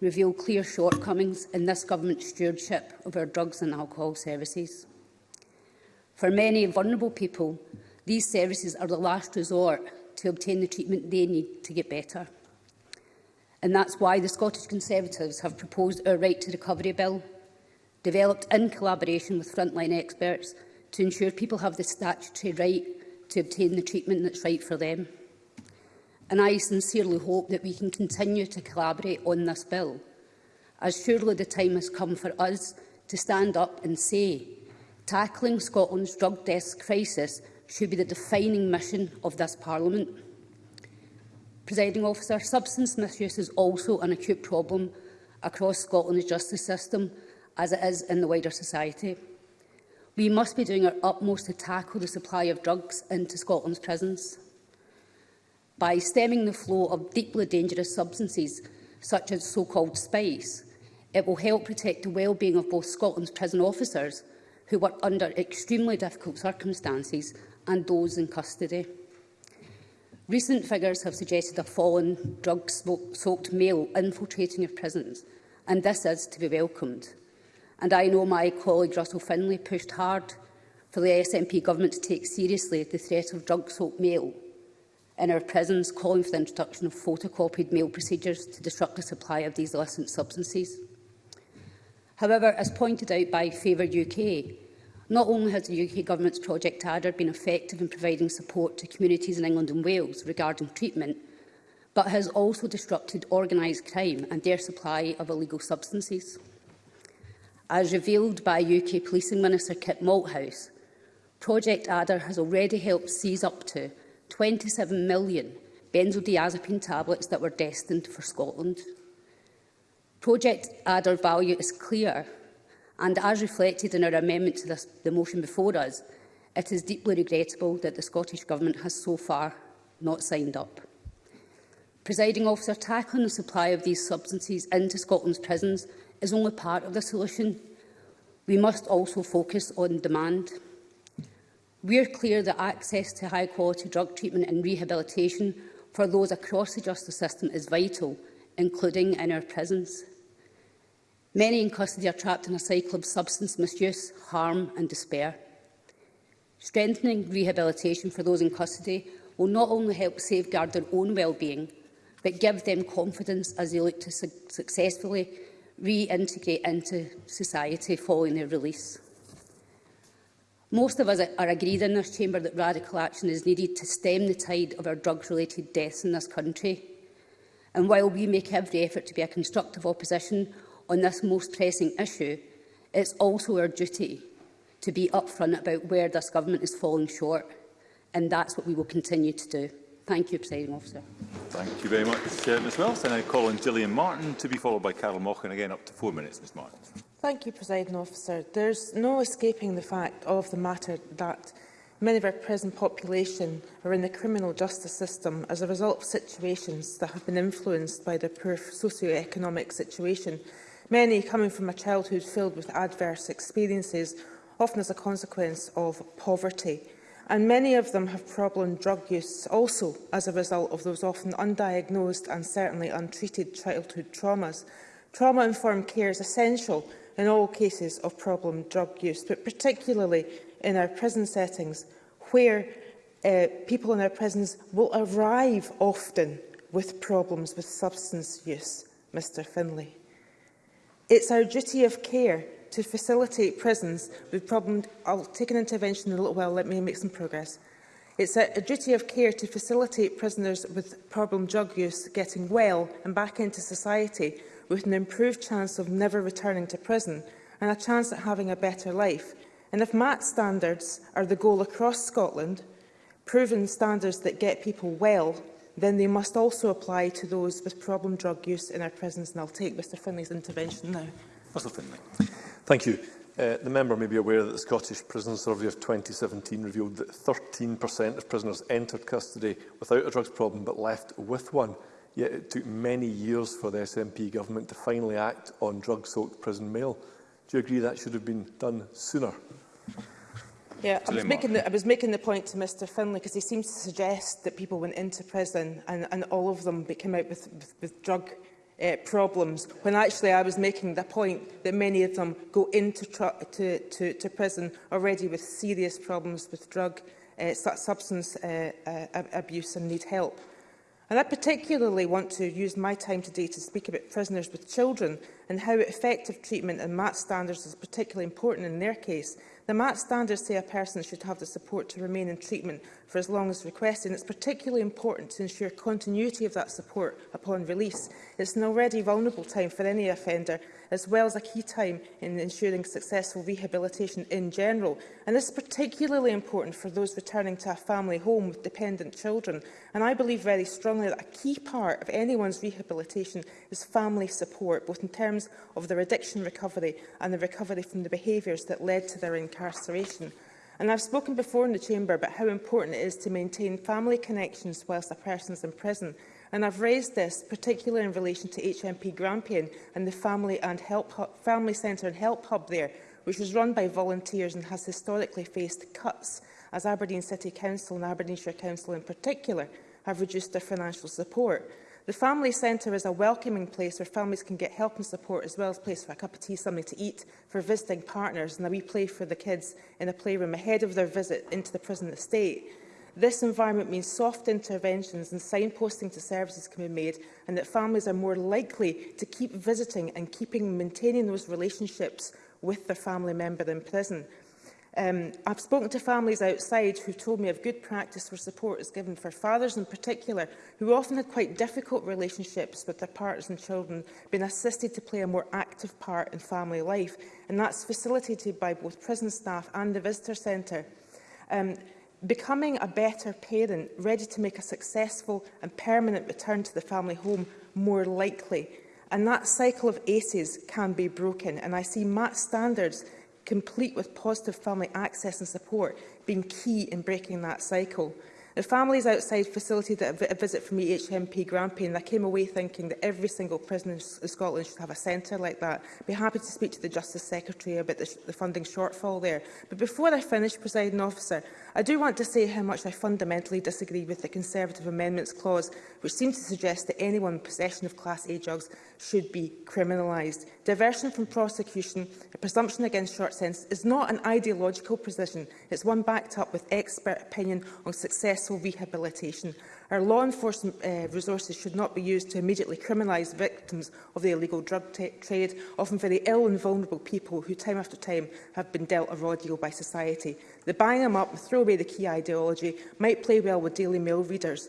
reveal clear shortcomings in this government's stewardship of our drugs and alcohol services. For many vulnerable people, these services are the last resort to obtain the treatment they need to get better. And that's why the Scottish Conservatives have proposed our Right to Recovery Bill, developed in collaboration with frontline experts to ensure people have the statutory right to obtain the treatment that's right for them and I sincerely hope that we can continue to collaborate on this bill, as surely the time has come for us to stand up and say, tackling Scotland's drug desk crisis should be the defining mission of this Parliament. Presiding officer, substance misuse is also an acute problem across Scotland's justice system, as it is in the wider society. We must be doing our utmost to tackle the supply of drugs into Scotland's prisons by stemming the flow of deeply dangerous substances, such as so-called spice. It will help protect the well-being of both Scotland's prison officers, who work under extremely difficult circumstances, and those in custody. Recent figures have suggested a fallen, drug-soaked male infiltrating our prisons, and this is to be welcomed. And I know my colleague Russell Finlay pushed hard for the SNP government to take seriously the threat of drug-soaked male in our prisons, calling for the introduction of photocopied mail procedures to disrupt the supply of these illicit substances. However, as pointed out by Favour UK, not only has the UK Government's Project Adder been effective in providing support to communities in England and Wales regarding treatment, but has also disrupted organised crime and their supply of illegal substances. As revealed by UK Policing Minister Kit Malthouse, Project Adder has already helped seize up to 27 million benzodiazepine tablets that were destined for Scotland. Project Adder value is clear, and as reflected in our amendment to this, the motion before us, it is deeply regrettable that the Scottish Government has so far not signed up. Presiding officer, tackling the supply of these substances into Scotland's prisons is only part of the solution. We must also focus on demand. We are clear that access to high-quality drug treatment and rehabilitation for those across the justice system is vital, including in our prisons. Many in custody are trapped in a cycle of substance misuse, harm and despair. Strengthening rehabilitation for those in custody will not only help safeguard their own well-being, but give them confidence as they look to su successfully reintegrate into society following their release. Most of us are agreed in this chamber that radical action is needed to stem the tide of our drug-related deaths in this country. And while we make every effort to be a constructive opposition on this most pressing issue, it's also our duty to be upfront about where this government is falling short, and that's what we will continue to do. Thank you, Presiding Officer. Thank you very much, uh, Ms And I call on Gillian Martin to be followed by Carol Mochan again up to four minutes, Ms Martin. Thank you, President Officer. There's no escaping the fact of the matter that many of our prison population are in the criminal justice system as a result of situations that have been influenced by their poor socio-economic situation, many coming from a childhood filled with adverse experiences, often as a consequence of poverty. And many of them have problem drug use also as a result of those often undiagnosed and certainly untreated childhood traumas. Trauma-informed care is essential in all cases of problem drug use, but particularly in our prison settings where uh, people in our prisons will arrive often with problems with substance use, Mr Finlay. It's our duty of care to facilitate prisons with problems. I'll uh, take an intervention in a little while, let me make some progress. It's a, a duty of care to facilitate prisoners with problem drug use getting well and back into society with an improved chance of never returning to prison and a chance at having a better life. And if MAT standards are the goal across Scotland, proven standards that get people well, then they must also apply to those with problem drug use in our prisons. And I'll take Mr Finlay's intervention now. Mr Finlay. Thank you. Uh, the member may be aware that the Scottish Prison Survey of 2017 revealed that 13% of prisoners entered custody without a drugs problem but left with one yet it took many years for the SNP government to finally act on drug-soaked prison mail. Do you agree that should have been done sooner? Yeah, I was, making the, I was making the point to Mr Finlay because he seems to suggest that people went into prison and, and all of them came out with, with, with drug uh, problems, when actually I was making the point that many of them go into to, to, to prison already with serious problems with drug uh, substance uh, uh, abuse and need help. And I particularly want to use my time today to speak about prisoners with children and how effective treatment and MAT standards is particularly important in their case. The MAT standards say a person should have the support to remain in treatment for as long as requested, and it's particularly important to ensure continuity of that support upon release. It's an already vulnerable time for any offender, as well as a key time in ensuring successful rehabilitation in general. And this is particularly important for those returning to a family home with dependent children. And I believe very strongly that a key part of anyone's rehabilitation is family support, both in terms of their addiction recovery and the recovery from the behaviours that led to their incarceration. And I've spoken before in the Chamber about how important it is to maintain family connections whilst a person's in prison. And I've raised this, particularly in relation to HMP Grampian and the Family, and Help Hub, Family Centre and Help Hub there, which was run by volunteers and has historically faced cuts as Aberdeen City Council and Aberdeenshire Council in particular have reduced their financial support. The Family Centre is a welcoming place where families can get help and support as well as a place for a cup of tea, something to eat, for visiting partners and a wee play for the kids in a playroom ahead of their visit into the prison estate. This environment means soft interventions and signposting to services can be made and that families are more likely to keep visiting and keeping maintaining those relationships with their family member in prison. Um, I've spoken to families outside who told me of good practice where support is given for fathers in particular, who often had quite difficult relationships with their partners and children, being assisted to play a more active part in family life. And that's facilitated by both prison staff and the visitor centre. Um, becoming a better parent, ready to make a successful and permanent return to the family home more likely. And that cycle of ACEs can be broken. And I see MAT standards complete with positive family access and support being key in breaking that cycle. The families outside facility that a visit from me HMP Grampian, and I came away thinking that every single prison in Scotland should have a centre like that. I'd be happy to speak to the Justice Secretary about the, the funding shortfall there. But before I finish, Presiding Officer, I do want to say how much I fundamentally disagree with the Conservative Amendments Clause, which seems to suggest that anyone in possession of Class A drugs should be criminalised. Diversion from prosecution, a presumption against short sentence, is not an ideological position. It's one backed up with expert opinion on success successful rehabilitation. Our law enforcement uh, resources should not be used to immediately criminalise victims of the illegal drug trade, often very ill and vulnerable people who time after time have been dealt a raw deal by society. The buying them up and throw away the key ideology might play well with Daily Mail readers,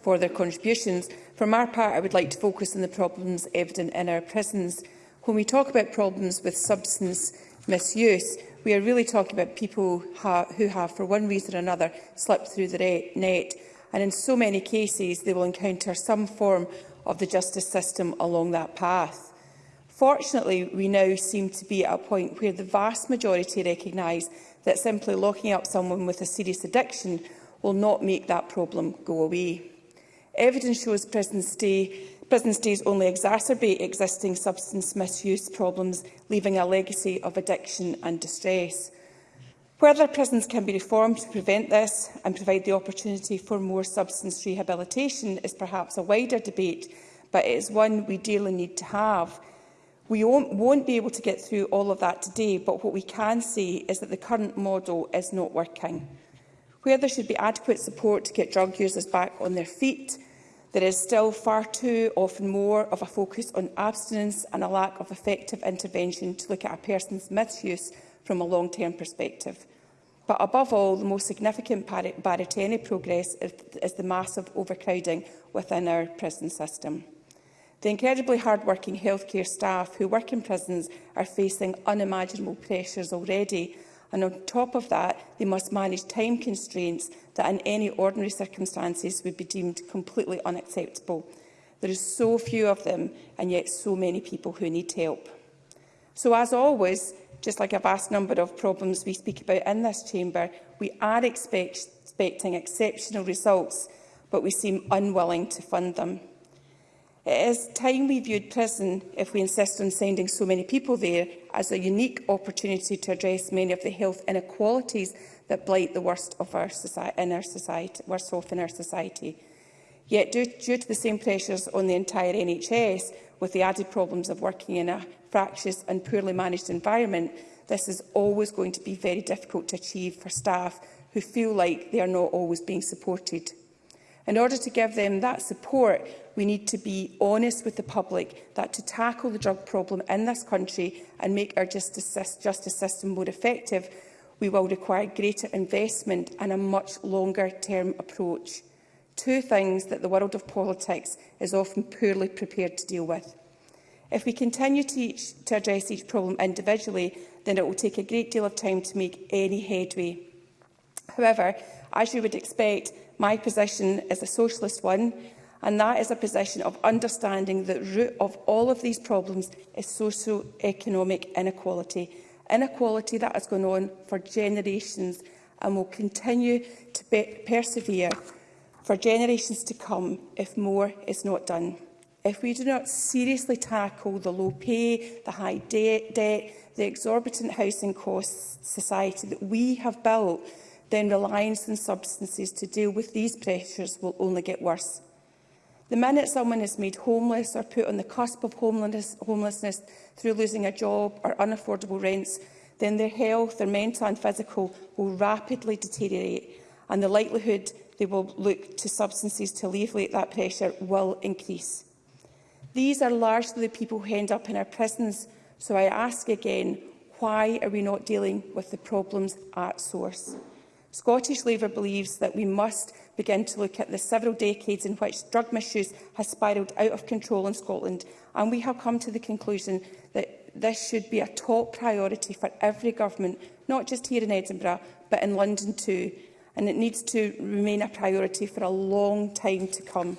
for their contributions. From our part, I would like to focus on the problems evident in our prisons. When we talk about problems with substance misuse, we are really talking about people ha who have, for one reason or another, slipped through the net. And in so many cases, they will encounter some form of the justice system along that path. Fortunately, we now seem to be at a point where the vast majority recognise that simply locking up someone with a serious addiction will not make that problem go away. Evidence shows prison, stay, prison stays only exacerbate existing substance misuse problems, leaving a legacy of addiction and distress. Whether prisons can be reformed to prevent this and provide the opportunity for more substance rehabilitation is perhaps a wider debate, but it is one we dearly need to have. We won't be able to get through all of that today, but what we can see is that the current model is not working. Where there should be adequate support to get drug users back on their feet, there is still far too often more of a focus on abstinence and a lack of effective intervention to look at a person's misuse from a long-term perspective. But above all, the most significant barrier to any progress is, is the massive overcrowding within our prison system. The incredibly hard-working healthcare staff who work in prisons are facing unimaginable pressures already, and on top of that, they must manage time constraints that in any ordinary circumstances would be deemed completely unacceptable. There is so few of them, and yet so many people who need help. So, as always, just like a vast number of problems we speak about in this chamber, we are expect expecting exceptional results, but we seem unwilling to fund them. It is time we viewed prison, if we insist on sending so many people there, as a unique opportunity to address many of the health inequalities that blight the worst of our society, in our society, worst health in our society. Yet, due, due to the same pressures on the entire NHS, with the added problems of working in a fractious and poorly managed environment, this is always going to be very difficult to achieve for staff who feel like they are not always being supported. In order to give them that support, we need to be honest with the public that to tackle the drug problem in this country and make our justice, justice system more effective, we will require greater investment and a much longer-term approach. Two things that the world of politics is often poorly prepared to deal with. If we continue to, each, to address each problem individually, then it will take a great deal of time to make any headway. However, as you would expect, my position is a socialist one, and that is a position of understanding that the root of all of these problems is socio-economic inequality. Inequality that has gone on for generations and will continue to persevere for generations to come if more is not done. If we do not seriously tackle the low pay, the high de debt, the exorbitant housing costs society that we have built, then reliance on substances to deal with these pressures will only get worse. The minute someone is made homeless or put on the cusp of homelessness, homelessness through losing a job or unaffordable rents, then their health, their mental and physical, will rapidly deteriorate and the likelihood they will look to substances to alleviate that pressure will increase. These are largely the people who end up in our prisons, so I ask again, why are we not dealing with the problems at source? Scottish Labour believes that we must begin to look at the several decades in which drug misuse has spiralled out of control in Scotland, and we have come to the conclusion that this should be a top priority for every government, not just here in Edinburgh, but in London too, and it needs to remain a priority for a long time to come.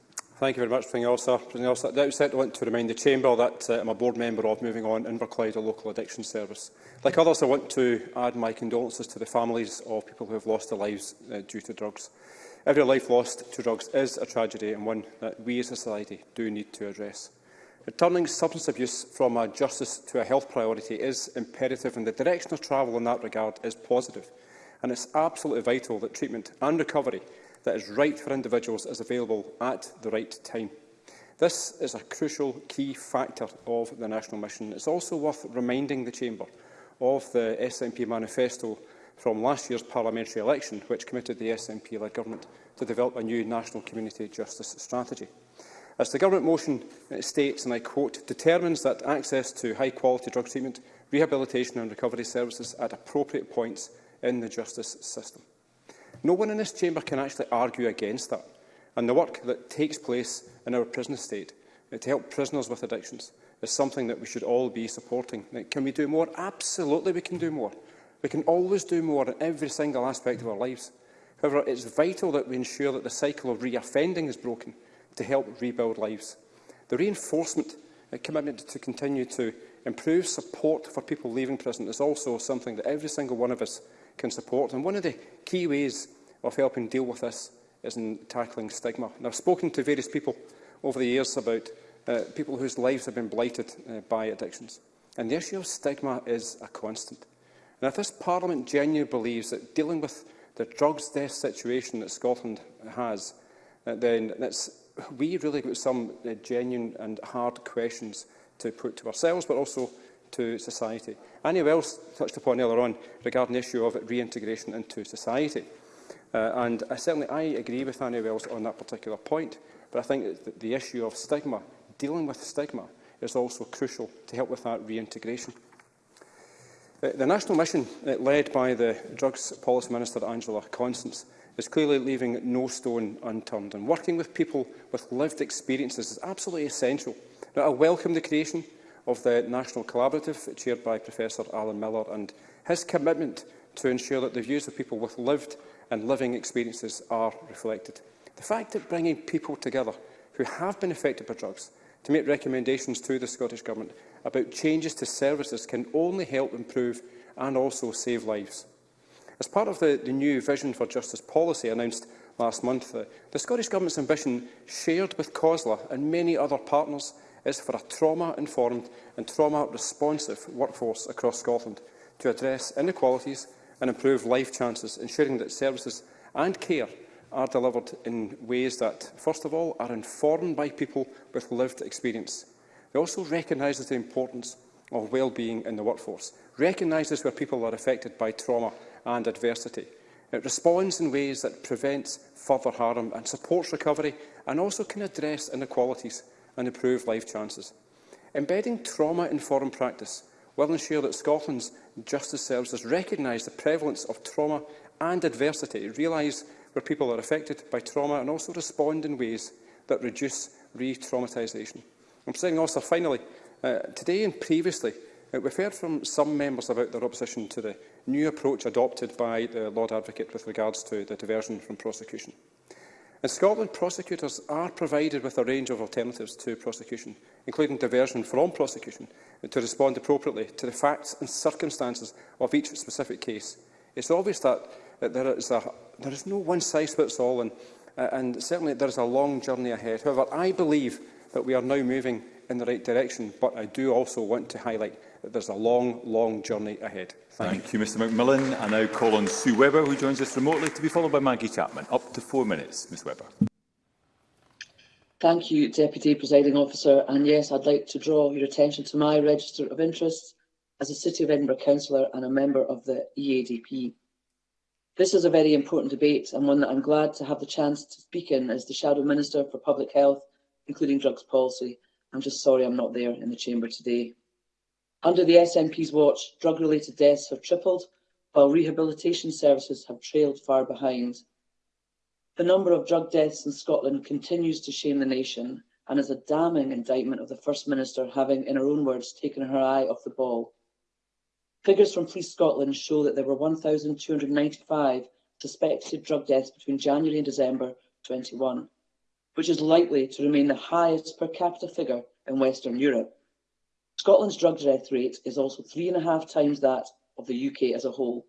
Thank you very much, President Elsa. President Elsa. At the outset, I want to remind the Chamber that uh, I'm a board member of Moving On Inverclyde, a local addiction service. Like others, I want to add my condolences to the families of people who have lost their lives uh, due to drugs. Every life lost to drugs is a tragedy and one that we as a society do need to address. Returning substance abuse from a justice to a health priority is imperative and the direction of travel in that regard is positive. And it's absolutely vital that treatment and recovery that is right for individuals is available at the right time. This is a crucial key factor of the national mission. It's also worth reminding the Chamber of the SNP manifesto from last year's parliamentary election, which committed the SNP-led government to develop a new national community justice strategy. As the government motion uh, states, and I quote, determines that access to high-quality drug treatment, rehabilitation and recovery services at appropriate points in the justice system. No one in this chamber can actually argue against that and the work that takes place in our prison estate uh, to help prisoners with addictions is something that we should all be supporting. Now, can we do more? Absolutely we can do more. We can always do more in every single aspect of our lives. However, it's vital that we ensure that the cycle of reoffending is broken to help rebuild lives. The reinforcement and uh, commitment to continue to improve support for people leaving prison is also something that every single one of us can support. And one of the key ways of helping deal with this is in tackling stigma. And I've spoken to various people over the years about uh, people whose lives have been blighted uh, by addictions. And the issue of stigma is a constant. And if this Parliament genuinely believes that dealing with the drugs death situation that Scotland has, uh, then that's, we really got some uh, genuine and hard questions to put to ourselves, but also to society. Annie Wells touched upon earlier on regarding the issue of reintegration into society. Uh, and I uh, certainly I agree with Annie Wells on that particular point, but I think that the issue of stigma, dealing with stigma, is also crucial to help with that reintegration. Uh, the national mission uh, led by the Drugs Policy Minister Angela Constance is clearly leaving no stone unturned, and working with people with lived experiences is absolutely essential. Now, I welcome the creation of the National Collaborative, chaired by Professor Alan Miller, and his commitment to ensure that the views of people with lived and living experiences are reflected. The fact that bringing people together who have been affected by drugs to make recommendations to the Scottish Government about changes to services can only help improve and also save lives. As part of the, the new Vision for Justice policy announced last month, uh, the Scottish Government's ambition, shared with COSLA and many other partners, is for a trauma-informed and trauma-responsive workforce across Scotland to address inequalities and improve life chances, ensuring that services and care are delivered in ways that, first of all, are informed by people with lived experience. It also recognises the importance of well-being in the workforce, recognises where people are affected by trauma and adversity. It responds in ways that prevents further harm and supports recovery and also can address inequalities and improve life chances. Embedding trauma in foreign practice will ensure that Scotland's justice services recognise the prevalence of trauma and adversity, realise where people are affected by trauma and also respond in ways that reduce re-traumatisation. I'm saying also, finally, uh, today and previously, uh, we've heard from some members about their opposition to the new approach adopted by the Lord Advocate with regards to the diversion from prosecution. In Scotland, prosecutors are provided with a range of alternatives to prosecution, including diversion from prosecution, to respond appropriately to the facts and circumstances of each specific case. It's obvious that, that there, is a, there is no one-size-fits-all, and, uh, and certainly there is a long journey ahead. However, I believe that we are now moving in the right direction, but I do also want to highlight that there's a long, long journey ahead. Thank, you, Mr McMillan. I now call on Sue Webber, who joins us remotely, to be followed by Maggie Chapman. Up to four minutes, Ms Webber. Thank you, Deputy Presiding Officer. And yes, I'd like to draw your attention to my register of interests as a City of Edinburgh councillor and a member of the EADP. This is a very important debate and one that I'm glad to have the chance to speak in as the Shadow Minister for Public Health, including Drugs Policy. I'm just sorry I'm not there in the chamber today. Under the SNP's watch, drug-related deaths have tripled, while rehabilitation services have trailed far behind. The number of drug deaths in Scotland continues to shame the nation and is a damning indictment of the First Minister having, in her own words, taken her eye off the ball. Figures from Police Scotland show that there were 1,295 suspected drug deaths between January and December 21, which is likely to remain the highest per capita figure in Western Europe. Scotland's drug death rate is also three and a half times that of the UK as a whole.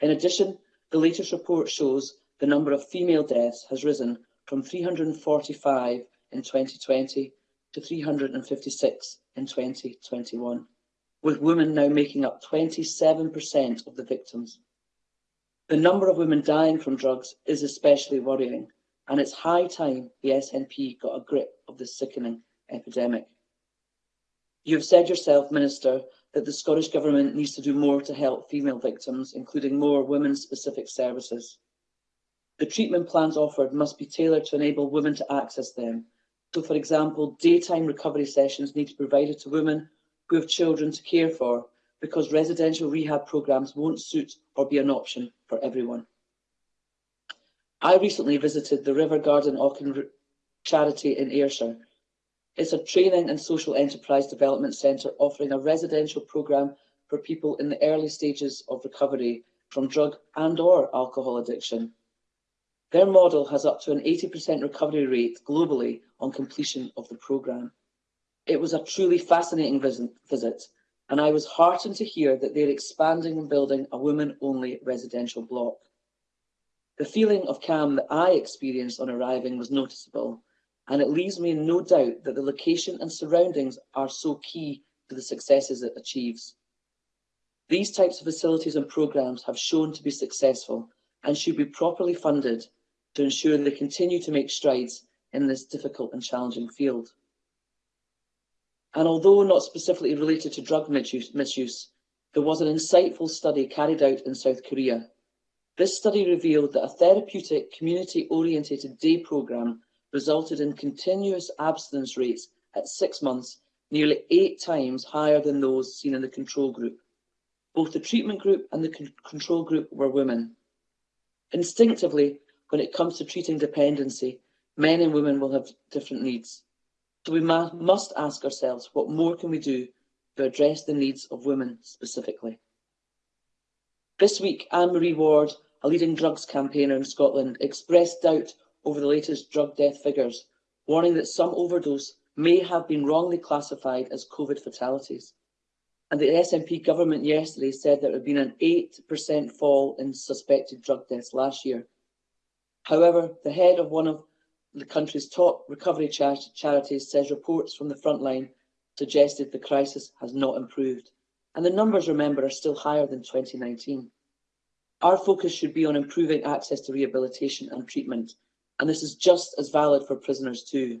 In addition, the latest report shows the number of female deaths has risen from 345 in 2020 to 356 in 2021, with women now making up 27% of the victims. The number of women dying from drugs is especially worrying, and it's high time the SNP got a grip of this sickening epidemic. You've said yourself, Minister, that the Scottish Government needs to do more to help female victims, including more women-specific services. The treatment plans offered must be tailored to enable women to access them. So, for example, daytime recovery sessions need to be provided to women who have children to care for because residential rehab programmes won't suit or be an option for everyone. I recently visited the River Garden Auckland charity in Ayrshire It's a training and social enterprise development centre offering a residential programme for people in the early stages of recovery from drug and or alcohol addiction. Their model has up to an 80% recovery rate globally on completion of the programme. It was a truly fascinating visit, and I was heartened to hear that they're expanding and building a women-only residential block. The feeling of calm that I experienced on arriving was noticeable, and it leaves me in no doubt that the location and surroundings are so key to the successes it achieves. These types of facilities and programmes have shown to be successful and should be properly funded to ensure they continue to make strides in this difficult and challenging field. And although not specifically related to drug misuse, there was an insightful study carried out in South Korea. This study revealed that a therapeutic, community-orientated day programme resulted in continuous abstinence rates at six months nearly eight times higher than those seen in the control group. Both the treatment group and the con control group were women. Instinctively, when it comes to treating dependency, men and women will have different needs. So we must ask ourselves, what more can we do to address the needs of women specifically? This week, Anne-Marie Ward, a leading drugs campaigner in Scotland, expressed doubt over the latest drug death figures, warning that some overdose may have been wrongly classified as COVID fatalities. And the SNP government yesterday said there had been an 8% fall in suspected drug deaths last year. However, the head of one of the country's top recovery char charities says reports from the front line suggested the crisis has not improved. And the numbers, remember, are still higher than 2019. Our focus should be on improving access to rehabilitation and treatment and this is just as valid for prisoners too.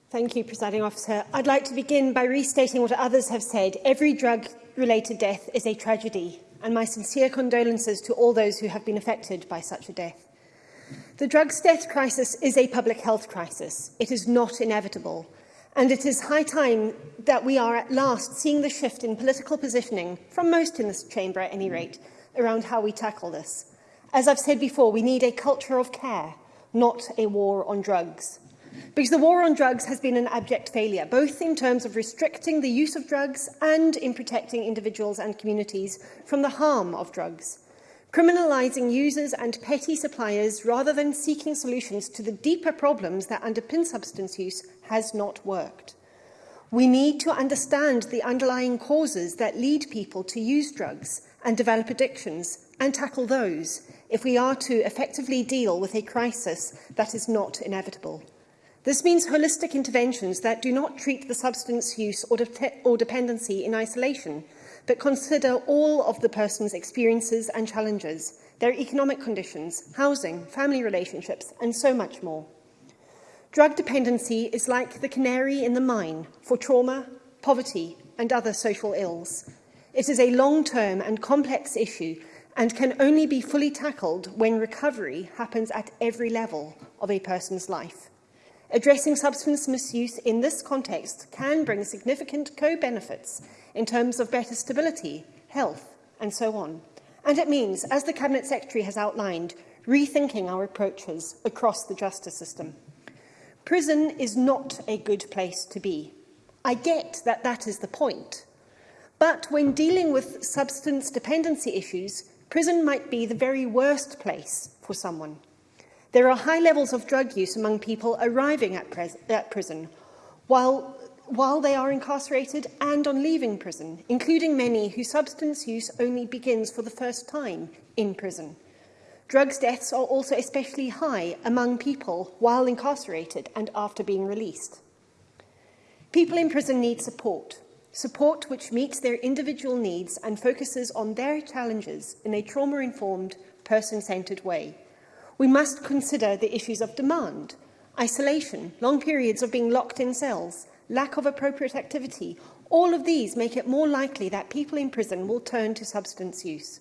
Thank you, Presiding Officer. I'd like to begin by restating what others have said. Every drug-related death is a tragedy, and my sincere condolences to all those who have been affected by such a death. The drugs death crisis is a public health crisis. It is not inevitable. And it is high time that we are at last seeing the shift in political positioning, from most in this chamber at any rate, around how we tackle this. As I've said before, we need a culture of care, not a war on drugs. Because the war on drugs has been an abject failure, both in terms of restricting the use of drugs and in protecting individuals and communities from the harm of drugs. Criminalising users and petty suppliers rather than seeking solutions to the deeper problems that underpin substance use has not worked. We need to understand the underlying causes that lead people to use drugs and develop addictions and tackle those if we are to effectively deal with a crisis that is not inevitable. This means holistic interventions that do not treat the substance use or, de or dependency in isolation, but consider all of the person's experiences and challenges, their economic conditions, housing, family relationships, and so much more. Drug dependency is like the canary in the mine for trauma, poverty, and other social ills. It is a long-term and complex issue and can only be fully tackled when recovery happens at every level of a person's life. Addressing substance misuse in this context can bring significant co-benefits in terms of better stability, health and so on. And it means, as the Cabinet Secretary has outlined, rethinking our approaches across the justice system. Prison is not a good place to be. I get that that is the point. But when dealing with substance dependency issues, prison might be the very worst place for someone. There are high levels of drug use among people arriving at, at prison while, while they are incarcerated and on leaving prison, including many whose substance use only begins for the first time in prison. Drugs deaths are also especially high among people while incarcerated and after being released. People in prison need support, support which meets their individual needs and focuses on their challenges in a trauma-informed, person-centred way we must consider the issues of demand, isolation, long periods of being locked in cells, lack of appropriate activity. All of these make it more likely that people in prison will turn to substance use.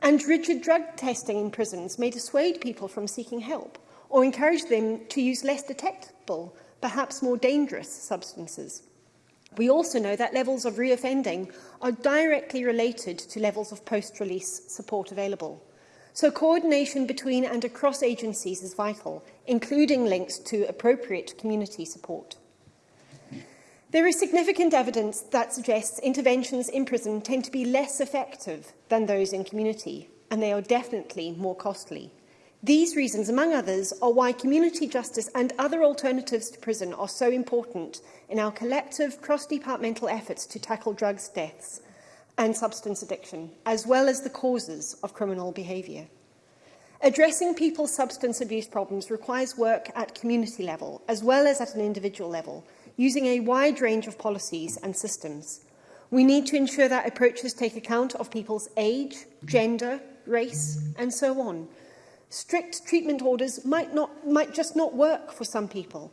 And rigid drug testing in prisons may dissuade people from seeking help or encourage them to use less detectable, perhaps more dangerous substances. We also know that levels of reoffending are directly related to levels of post-release support available. So coordination between and across agencies is vital, including links to appropriate community support. There is significant evidence that suggests interventions in prison tend to be less effective than those in community, and they are definitely more costly. These reasons, among others, are why community justice and other alternatives to prison are so important in our collective cross-departmental efforts to tackle drugs deaths and substance addiction, as well as the causes of criminal behaviour. Addressing people's substance abuse problems requires work at community level, as well as at an individual level, using a wide range of policies and systems. We need to ensure that approaches take account of people's age, gender, race, and so on. Strict treatment orders might, not, might just not work for some people,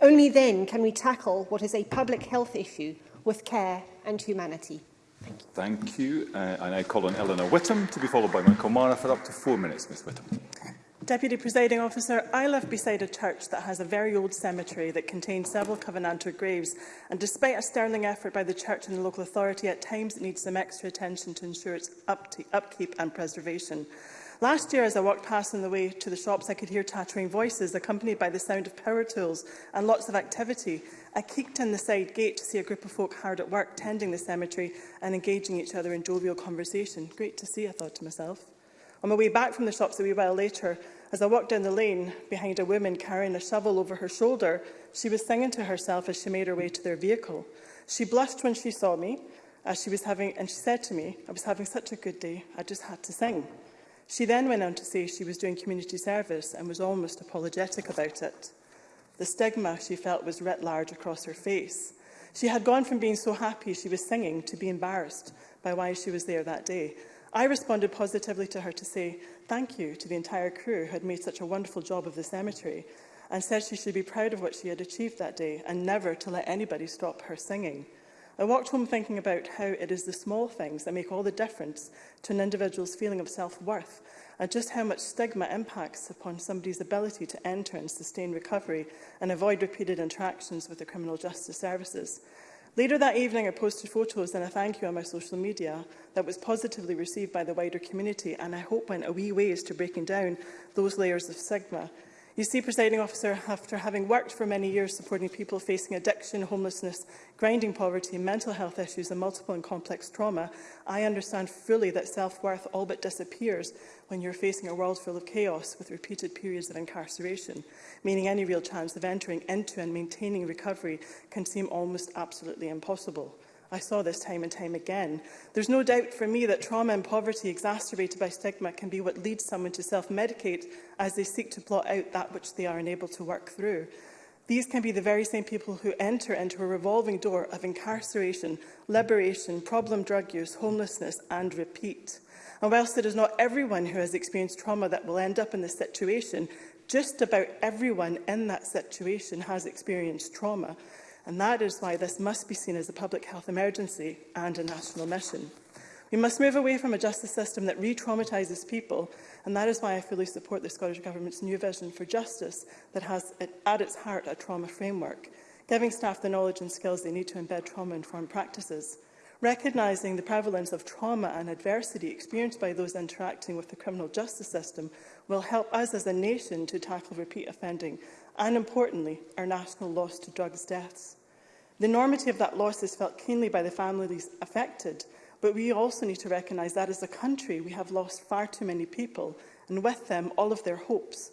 Only then can we tackle what is a public health issue with care and humanity. Thank you. Thank you. Uh, I now call on Eleanor Whittam to be followed by Michael Mara for up to four minutes, Ms Whittam. Deputy Presiding Officer, I live beside a church that has a very old cemetery that contains several Covenanter graves and despite a sterling effort by the church and the local authority, at times it needs some extra attention to ensure its up to upkeep and preservation. Last year, as I walked past on the way to the shops, I could hear chattering voices accompanied by the sound of power tools and lots of activity. I kicked in the side gate to see a group of folk hard at work tending the cemetery and engaging each other in jovial conversation. Great to see, I thought to myself. On my way back from the shops a wee while later, as I walked down the lane behind a woman carrying a shovel over her shoulder, she was singing to herself as she made her way to their vehicle. She blushed when she saw me, as she was having, and she said to me, I was having such a good day, I just had to sing. She then went on to say she was doing community service and was almost apologetic about it the stigma she felt was writ large across her face. She had gone from being so happy she was singing to be embarrassed by why she was there that day. I responded positively to her to say thank you to the entire crew who had made such a wonderful job of the cemetery and said she should be proud of what she had achieved that day and never to let anybody stop her singing. I walked home thinking about how it is the small things that make all the difference to an individual's feeling of self-worth and just how much stigma impacts upon somebody's ability to enter and sustain recovery and avoid repeated interactions with the criminal justice services. Later that evening, I posted photos and a thank you on my social media that was positively received by the wider community and I hope went a wee ways to breaking down those layers of stigma. You see, presiding officer, after having worked for many years supporting people facing addiction, homelessness, grinding poverty, mental health issues and multiple and complex trauma, I understand fully that self-worth all but disappears when you're facing a world full of chaos with repeated periods of incarceration, meaning any real chance of entering into and maintaining recovery can seem almost absolutely impossible. I saw this time and time again. There's no doubt for me that trauma and poverty exacerbated by stigma can be what leads someone to self-medicate as they seek to blot out that which they are unable to work through. These can be the very same people who enter into a revolving door of incarceration, liberation, problem drug use, homelessness and repeat. And whilst it is not everyone who has experienced trauma that will end up in this situation, just about everyone in that situation has experienced trauma and that is why this must be seen as a public health emergency and a national mission. We must move away from a justice system that re-traumatises people, and that is why I fully support the Scottish Government's new vision for justice that has at its heart a trauma framework, giving staff the knowledge and skills they need to embed trauma-informed practices. Recognising the prevalence of trauma and adversity experienced by those interacting with the criminal justice system will help us as a nation to tackle repeat offending and importantly, our national loss to drugs deaths. The enormity of that loss is felt keenly by the families affected, but we also need to recognise that as a country we have lost far too many people, and with them all of their hopes,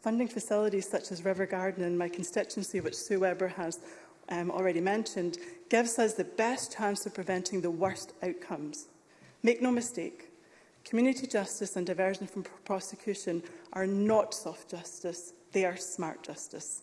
funding facilities such as River Garden in my constituency, which Sue Webber has um, already mentioned, gives us the best chance of preventing the worst outcomes. Make no mistake, community justice and diversion from pr prosecution are not soft justice, they are smart justice.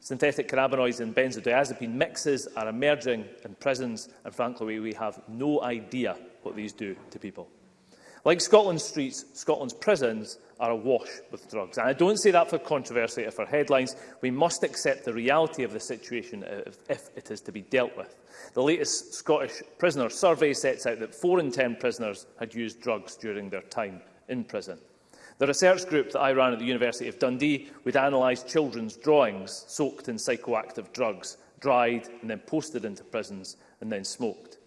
Synthetic cannabinoids and benzodiazepine mixes are emerging in prisons, and frankly, we have no idea what these do to people. Like Scotland's streets, Scotland's prisons are awash with drugs. And I don't say that for controversy or for headlines. We must accept the reality of the situation if, if it is to be dealt with. The latest Scottish prisoner survey sets out that four in ten prisoners had used drugs during their time in prison. The research group that I ran at the University of Dundee would analyse children's drawings soaked in psychoactive drugs, dried and then posted into prisons and then smoked.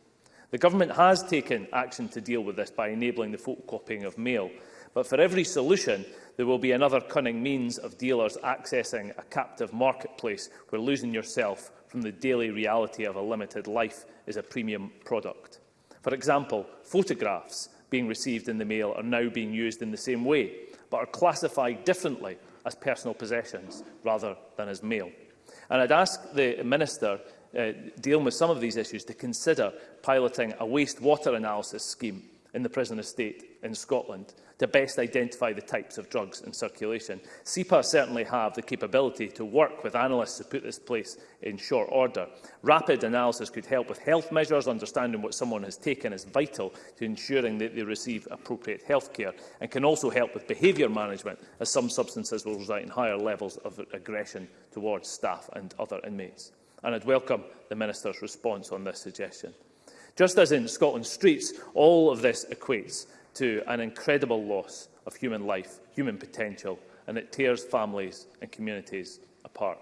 The government has taken action to deal with this by enabling the photocopying of mail, but for every solution there will be another cunning means of dealers accessing a captive marketplace where losing yourself from the daily reality of a limited life is a premium product. For example, photographs being received in the mail are now being used in the same way, but are classified differently as personal possessions rather than as mail. And I'd ask the Minister uh, dealing with some of these issues to consider piloting a wastewater analysis scheme in the prison estate in Scotland to best identify the types of drugs in circulation. CEPA certainly have the capability to work with analysts to put this place in short order. Rapid analysis could help with health measures, understanding what someone has taken is vital to ensuring that they receive appropriate health care, and can also help with behaviour management, as some substances will result in higher levels of aggression towards staff and other inmates. And I'd welcome the Minister's response on this suggestion. Just as in Scotland's streets, all of this equates to an incredible loss of human life, human potential, and it tears families and communities apart.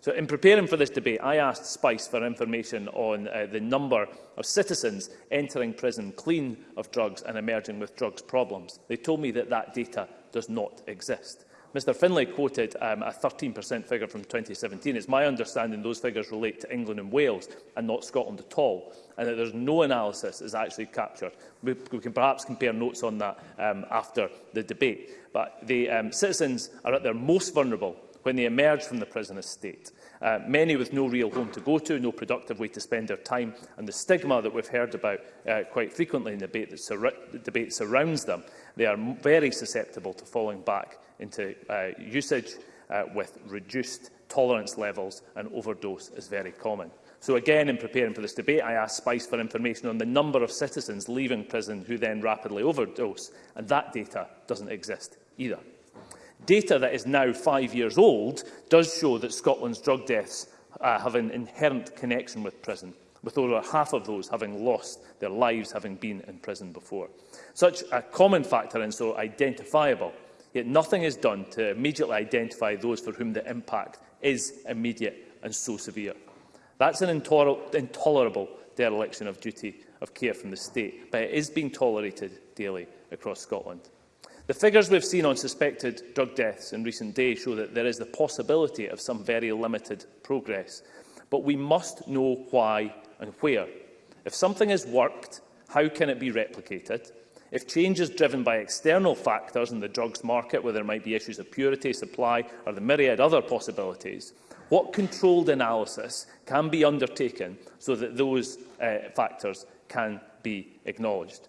So in preparing for this debate, I asked SPICE for information on uh, the number of citizens entering prison clean of drugs and emerging with drugs problems. They told me that that data does not exist. Mr Finlay quoted um, a 13% figure from 2017. It's my understanding those figures relate to England and Wales and not Scotland at all, and that there's no analysis is actually captured. We, we can perhaps compare notes on that um, after the debate. But the um, citizens are at their most vulnerable when they emerge from the prison estate. Uh, many with no real home to go to, no productive way to spend their time, and the stigma that we've heard about uh, quite frequently in the debate that sur the debate surrounds them, they are very susceptible to falling back into uh, usage uh, with reduced tolerance levels and overdose is very common. So again, in preparing for this debate, I asked SPICE for information on the number of citizens leaving prison who then rapidly overdose, and that data doesn't exist either. Data that is now five years old does show that Scotland's drug deaths uh, have an inherent connection with prison, with over half of those having lost their lives having been in prison before. Such a common factor and so identifiable Yet nothing is done to immediately identify those for whom the impact is immediate and so severe. That's an intoler intolerable dereliction of duty of care from the state, but it is being tolerated daily across Scotland. The figures we've seen on suspected drug deaths in recent days show that there is the possibility of some very limited progress, but we must know why and where. If something has worked, how can it be replicated? If change is driven by external factors in the drugs market, where there might be issues of purity, supply or the myriad other possibilities, what controlled analysis can be undertaken so that those uh, factors can be acknowledged?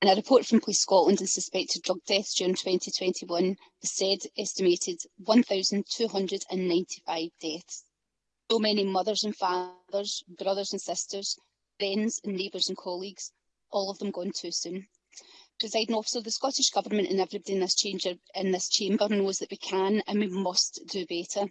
and a report from Police Scotland on suspected drug deaths during 2021 has said estimated 1,295 deaths. So many mothers and fathers, brothers and sisters, friends and neighbours and colleagues, all of them gone too soon presiding officer, the Scottish Government and everybody in this, chamber, in this chamber knows that we can and we must do better.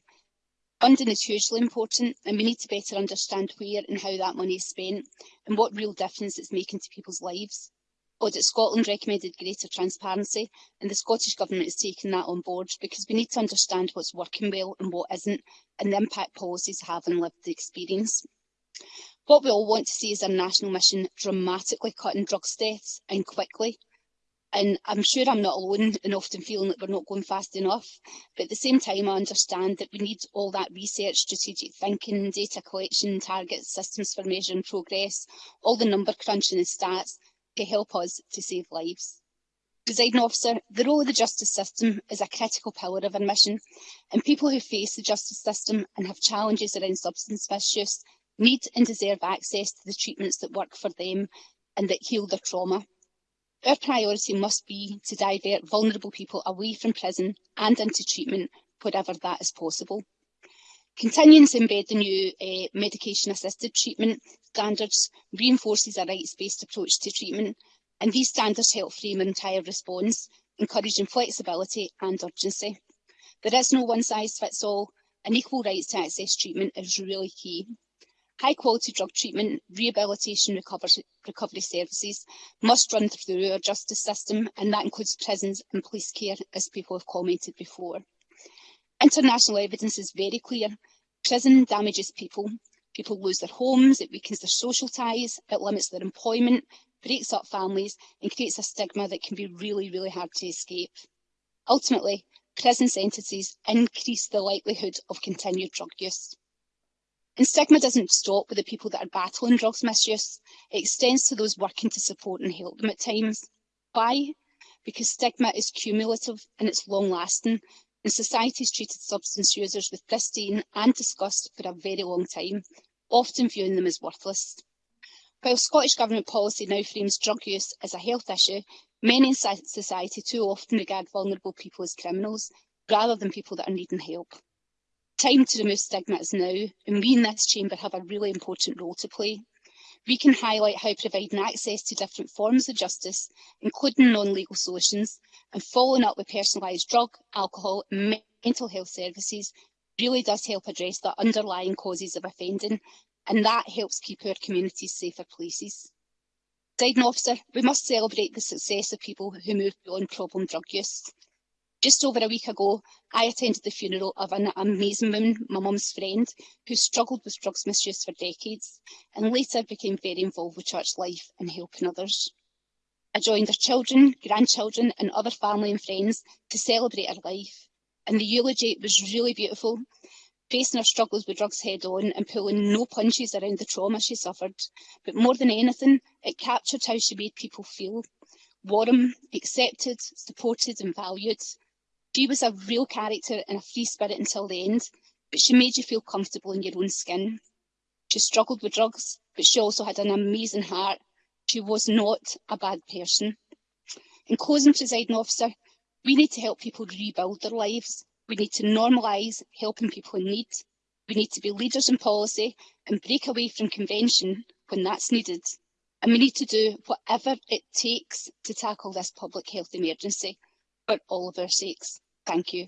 Funding is hugely important and we need to better understand where and how that money is spent and what real difference it's making to people's lives. Audit Scotland recommended greater transparency and the Scottish Government is taking that on board because we need to understand what's working well and what isn't and the impact policies have on lived experience. What we all want to see is our national mission dramatically cutting drugs deaths and quickly and I'm sure I'm not alone in often feeling that we're not going fast enough. But at the same time, I understand that we need all that research, strategic thinking, data collection, targets, systems for measuring progress, all the number crunching and stats to help us to save lives. Presiding officer, the role of the justice system is a critical pillar of our mission, and people who face the justice system and have challenges around substance misuse need and deserve access to the treatments that work for them and that heal their trauma. Our priority must be to divert vulnerable people away from prison and into treatment wherever that is possible. Continuing to embed the new uh, eh, medication-assisted treatment standards reinforces a rights-based approach to treatment, and these standards help frame an entire response, encouraging flexibility and urgency. There is no one-size-fits-all, and equal rights to access treatment is really key. High quality drug treatment, rehabilitation recovery recovery services must run through our justice system and that includes prisons and police care as people have commented before. International evidence is very clear. Prison damages people. People lose their homes, it weakens their social ties, it limits their employment, breaks up families and creates a stigma that can be really, really hard to escape. Ultimately, prison sentences increase the likelihood of continued drug use. And stigma doesn't stop with the people that are battling drugs misuse, it extends to those working to support and help them at times. Why? Because stigma is cumulative and it's long lasting, and society has treated substance users with disdain and disgust for a very long time, often viewing them as worthless. While Scottish Government policy now frames drug use as a health issue, many in society too often regard vulnerable people as criminals rather than people that are needing help time to remove stigmas now, and we in this chamber have a really important role to play. We can highlight how providing access to different forms of justice, including non-legal solutions, and following up with personalised drug, alcohol and mental health services really does help address the underlying causes of offending, and that helps keep our communities safer places. Guiding officer, we must celebrate the success of people who move beyond problem drug use. Just over a week ago, I attended the funeral of an amazing woman, my mum's friend, who struggled with drugs misuse for decades and later became very involved with church life and helping others. I joined her children, grandchildren and other family and friends to celebrate her life. And the eulogy was really beautiful, facing her struggles with drugs head on and pulling no punches around the trauma she suffered. But more than anything, it captured how she made people feel warm, accepted, supported and valued. She was a real character and a free spirit until the end, but she made you feel comfortable in your own skin. She struggled with drugs, but she also had an amazing heart. She was not a bad person. In closing, presiding officer, we need to help people rebuild their lives. We need to normalise helping people in need. We need to be leaders in policy and break away from convention when that's needed. And we need to do whatever it takes to tackle this public health emergency but all of our sakes. Thank you.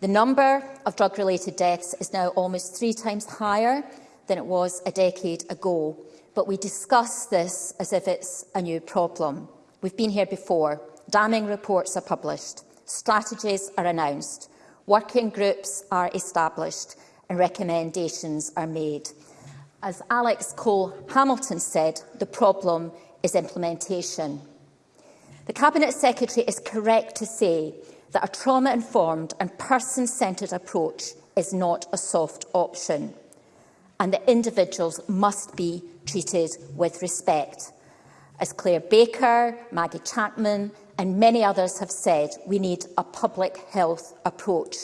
The number of drug-related deaths is now almost three times higher than it was a decade ago, but we discuss this as if it's a new problem. We've been here before. Damning reports are published. Strategies are announced. Working groups are established and recommendations are made. As Alex Cole-Hamilton said, the problem is implementation. The Cabinet Secretary is correct to say that a trauma-informed and person-centred approach is not a soft option and that individuals must be treated with respect. As Claire Baker, Maggie Chapman and many others have said, we need a public health approach.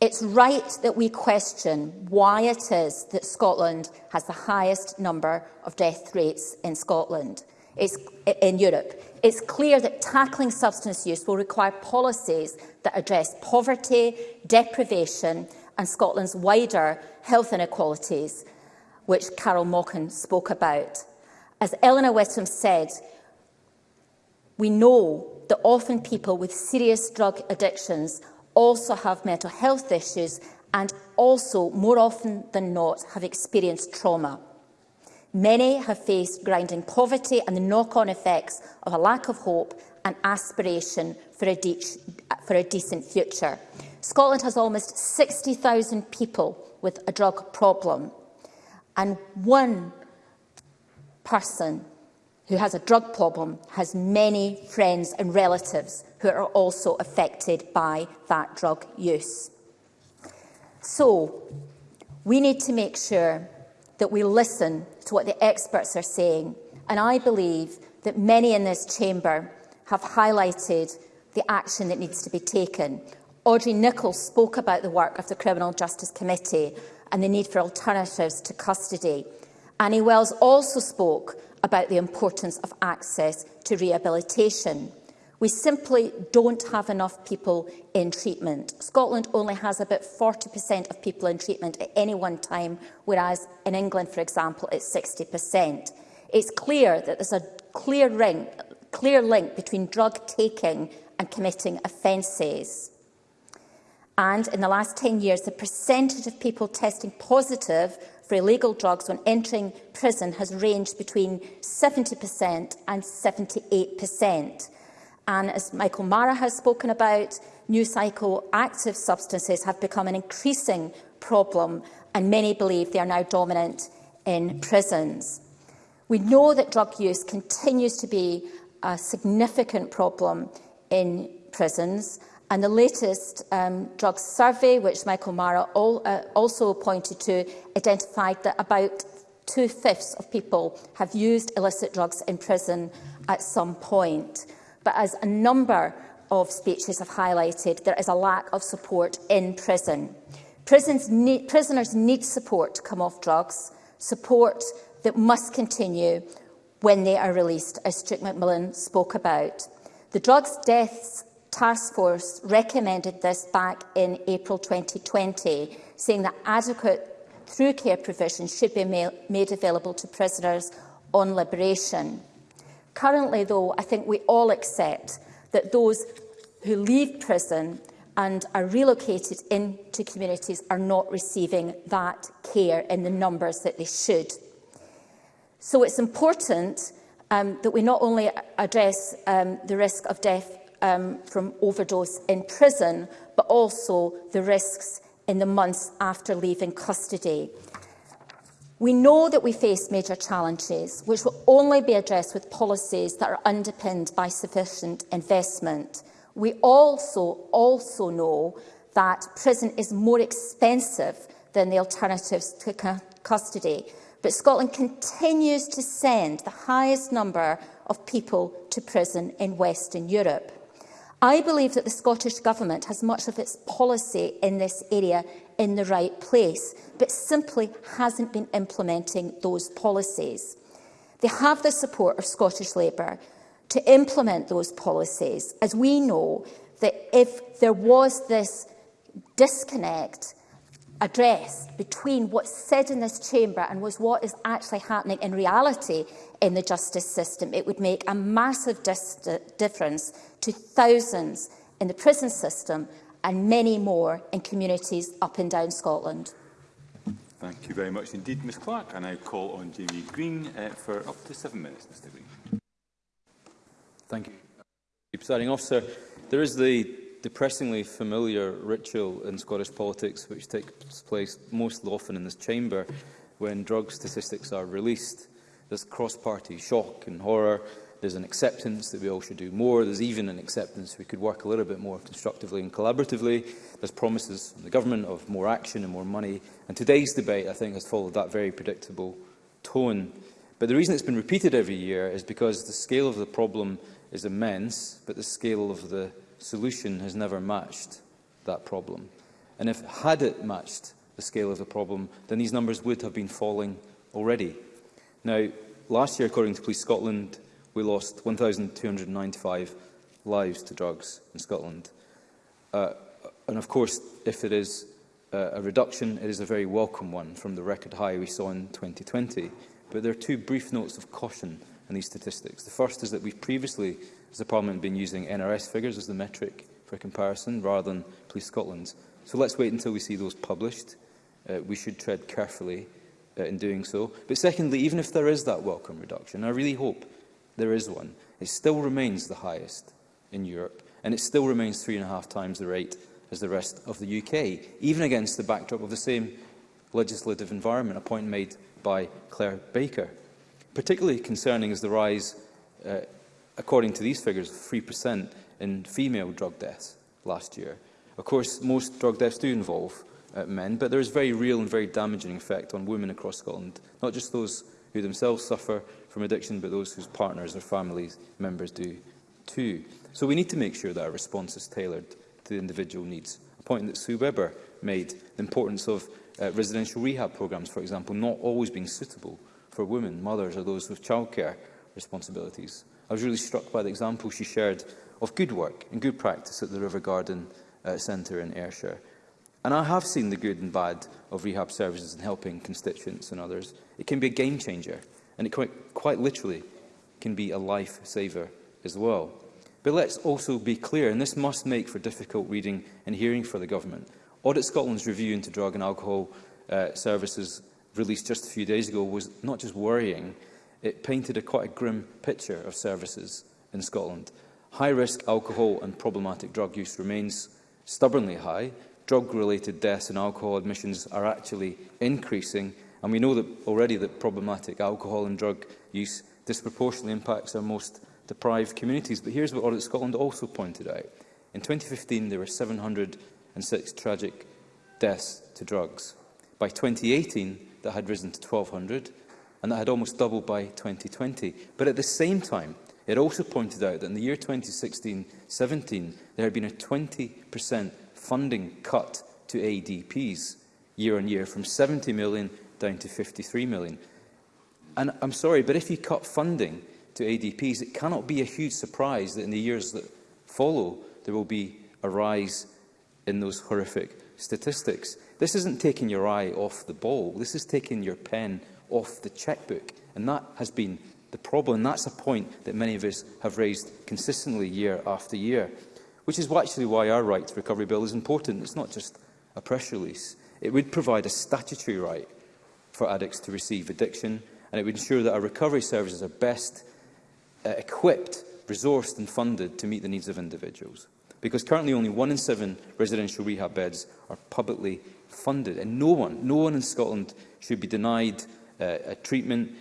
It's right that we question why it is that Scotland has the highest number of death rates in Scotland, it's in Europe. It's clear that tackling substance use will require policies that address poverty, deprivation and Scotland's wider health inequalities, which Carol Mockin spoke about. As Eleanor Whittam said, we know that often people with serious drug addictions also have mental health issues and also, more often than not, have experienced trauma. Many have faced grinding poverty and the knock-on effects of a lack of hope and aspiration for a, de for a decent future. Scotland has almost 60,000 people with a drug problem and one person who has a drug problem has many friends and relatives who are also affected by that drug use. So, we need to make sure that we listen to what the experts are saying. And I believe that many in this chamber have highlighted the action that needs to be taken. Audrey Nicholls spoke about the work of the Criminal Justice Committee and the need for alternatives to custody. Annie Wells also spoke about the importance of access to rehabilitation. We simply don't have enough people in treatment. Scotland only has about 40% of people in treatment at any one time, whereas in England, for example, it's 60%. It's clear that there's a clear link, clear link between drug taking and committing offences. And in the last 10 years, the percentage of people testing positive for illegal drugs when entering prison has ranged between 70% and 78%. And as Michael Mara has spoken about, new psychoactive substances have become an increasing problem and many believe they are now dominant in prisons. We know that drug use continues to be a significant problem in prisons and the latest um, drug survey, which Michael Mara all, uh, also pointed to, identified that about two-fifths of people have used illicit drugs in prison at some point. But as a number of speeches have highlighted, there is a lack of support in prison. Need, prisoners need support to come off drugs, support that must continue when they are released, as Strick McMillan spoke about. The Drugs Deaths Task Force recommended this back in April 2020, saying that adequate through care provision should be ma made available to prisoners on liberation. Currently, though, I think we all accept that those who leave prison and are relocated into communities are not receiving that care in the numbers that they should. So it's important um, that we not only address um, the risk of death um, from overdose in prison, but also the risks in the months after leaving custody. We know that we face major challenges, which will only be addressed with policies that are underpinned by sufficient investment. We also, also know that prison is more expensive than the alternatives to custody, but Scotland continues to send the highest number of people to prison in Western Europe. I believe that the Scottish Government has much of its policy in this area in the right place, but simply hasn't been implementing those policies. They have the support of Scottish Labour to implement those policies, as we know that if there was this disconnect addressed between what's said in this chamber and was what is actually happening in reality in the justice system, it would make a massive difference to thousands in the prison system and many more in communities up and down Scotland. Thank you very much indeed, Ms Clark. I now call on Jamie Green uh, for up to seven minutes, Mr Green. Thank you. Presiding officer, there is the depressingly familiar ritual in Scottish politics which takes place most often in this chamber when drug statistics are released. There's cross-party shock and horror There's an acceptance that we all should do more. There's even an acceptance we could work a little bit more constructively and collaboratively. There's promises from the government of more action and more money. And today's debate, I think, has followed that very predictable tone. But the reason it's been repeated every year is because the scale of the problem is immense, but the scale of the solution has never matched that problem. And if had it matched the scale of the problem, then these numbers would have been falling already. Now, last year, according to Police Scotland, we lost 1,295 lives to drugs in Scotland. Uh, and of course, if it is uh, a reduction, it is a very welcome one from the record high we saw in 2020. But there are two brief notes of caution in these statistics. The first is that we've previously, as a Parliament, been using NRS figures as the metric for comparison rather than Police Scotland's. So let's wait until we see those published. Uh, we should tread carefully uh, in doing so. But secondly, even if there is that welcome reduction, I really hope there is one, it still remains the highest in Europe, and it still remains three and a half times the rate as the rest of the UK, even against the backdrop of the same legislative environment, a point made by Claire Baker. Particularly concerning is the rise, uh, according to these figures, of 3% in female drug deaths last year. Of course, most drug deaths do involve uh, men, but there is very real and very damaging effect on women across Scotland, not just those who themselves suffer from addiction, but those whose partners or family members do too. So we need to make sure that our response is tailored to the individual needs. A point that Sue Webber made, the importance of uh, residential rehab programmes, for example, not always being suitable for women, mothers or those with childcare responsibilities. I was really struck by the example she shared of good work and good practice at the River Garden uh, Centre in Ayrshire. And I have seen the good and bad of rehab services in helping constituents and others. It can be a game changer and it quite, quite literally can be a life saver as well. But let's also be clear, and this must make for difficult reading and hearing for the government. Audit Scotland's review into drug and alcohol uh, services released just a few days ago was not just worrying, it painted a quite a grim picture of services in Scotland. High-risk alcohol and problematic drug use remains stubbornly high. Drug-related deaths and alcohol admissions are actually increasing, And we know that already that problematic alcohol and drug use disproportionately impacts our most deprived communities. But here's what Audit Scotland also pointed out. In 2015, there were 706 tragic deaths to drugs. By 2018, that had risen to 1,200, and that had almost doubled by 2020. But at the same time, it also pointed out that in the year 2016-17, there had been a 20% funding cut to ADPs year on year, from 70 million down to 53 million. And I'm sorry, but if you cut funding to ADPs, it cannot be a huge surprise that in the years that follow, there will be a rise in those horrific statistics. This isn't taking your eye off the ball. This is taking your pen off the checkbook. And that has been the problem. And that's a point that many of us have raised consistently year after year, which is actually why our right to recovery bill is important. It's not just a press release. It would provide a statutory right for addicts to receive addiction, and it would ensure that our recovery services are best uh, equipped, resourced and funded to meet the needs of individuals. Because currently only one in seven residential rehab beds are publicly funded, and no one, no one in Scotland should be denied uh, a treatment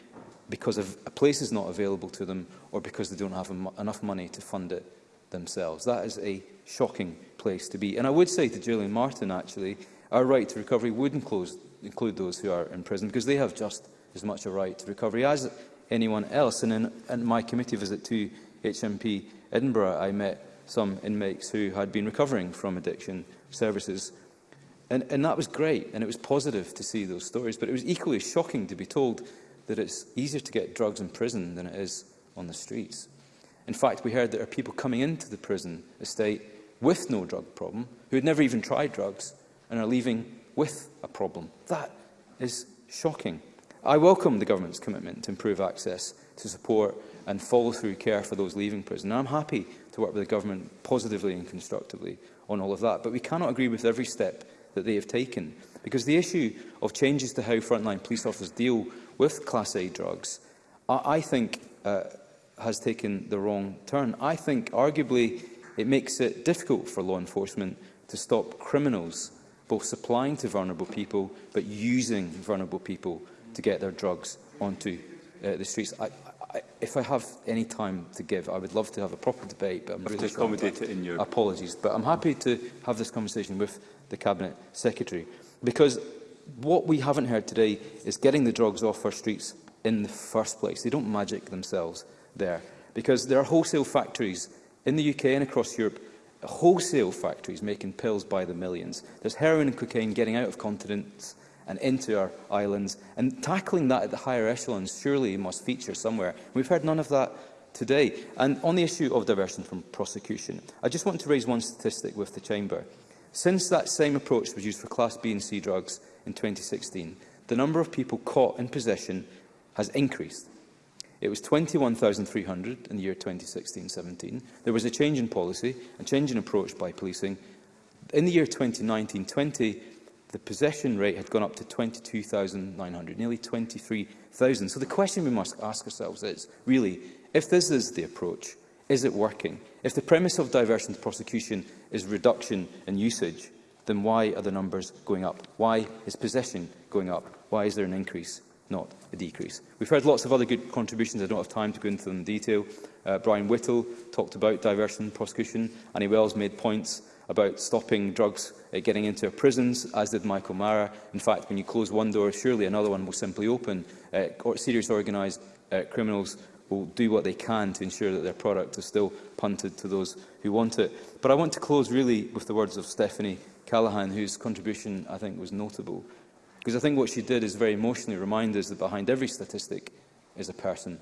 because of a place is not available to them or because they don't have enough money to fund it themselves. That is a shocking place to be. And I would say to Julian Martin, actually, our right to recovery would enclose include those who are in prison, because they have just as much a right to recovery as anyone else. And in, in my committee visit to HMP Edinburgh, I met some inmates who had been recovering from addiction services. And, and that was great, and it was positive to see those stories, but it was equally shocking to be told that it's easier to get drugs in prison than it is on the streets. In fact, we heard there are people coming into the prison estate with no drug problem, who had never even tried drugs, and are leaving with a problem. That is shocking. I welcome the government's commitment to improve access to support and follow-through care for those leaving prison. And I'm happy to work with the government positively and constructively on all of that, but we cannot agree with every step that they have taken, because the issue of changes to how frontline police officers deal with Class A drugs, I, I think, uh, has taken the wrong turn. I think, arguably, it makes it difficult for law enforcement to stop criminals both supplying to vulnerable people but using vulnerable people to get their drugs onto uh, the streets. I, I, if I have any time to give, I would love to have a proper debate, but I'm really to accommodate it in your apologies. But I'm happy to have this conversation with the Cabinet Secretary because what we haven't heard today is getting the drugs off our streets in the first place. They don't magic themselves there because there are wholesale factories in the UK and across Europe wholesale factories making pills by the millions. There's heroin and cocaine getting out of continents and into our islands. And tackling that at the higher echelons surely must feature somewhere. We've heard none of that today. And on the issue of diversion from prosecution, I just want to raise one statistic with the Chamber. Since that same approach was used for Class B and C drugs in 2016, the number of people caught in possession has increased It was 21,300 in the year 2016-17. There was a change in policy, a change in approach by policing. In the year 2019-20, the possession rate had gone up to 22,900, nearly 23,000. So the question we must ask ourselves is, really, if this is the approach, is it working? If the premise of diversion to prosecution is reduction in usage, then why are the numbers going up? Why is possession going up? Why is there an increase? not a decrease. We've heard lots of other good contributions. I don't have time to go into them in detail. Uh, Brian Whittle talked about diversion in prosecution. Annie Wells made points about stopping drugs uh, getting into our prisons, as did Michael Mara. In fact, when you close one door, surely another one will simply open. Uh, serious organised uh, criminals will do what they can to ensure that their product is still punted to those who want it. But I want to close really with the words of Stephanie Callaghan, whose contribution I think was notable. Because I think what she did is very emotionally remind us that behind every statistic is a person,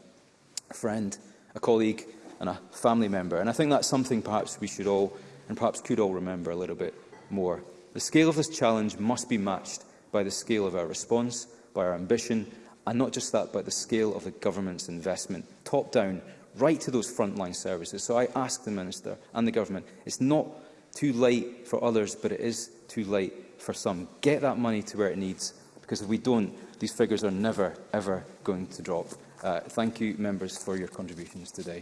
a friend, a colleague and a family member. And I think that's something perhaps we should all and perhaps could all remember a little bit more. The scale of this challenge must be matched by the scale of our response, by our ambition, and not just that, but the scale of the government's investment, top down, right to those frontline services. So I ask the Minister and the government, it's not too late for others, but it is too late for some. Get that money to where it needs, because if we don't, these figures are never, ever going to drop. Uh, thank you, members, for your contributions today.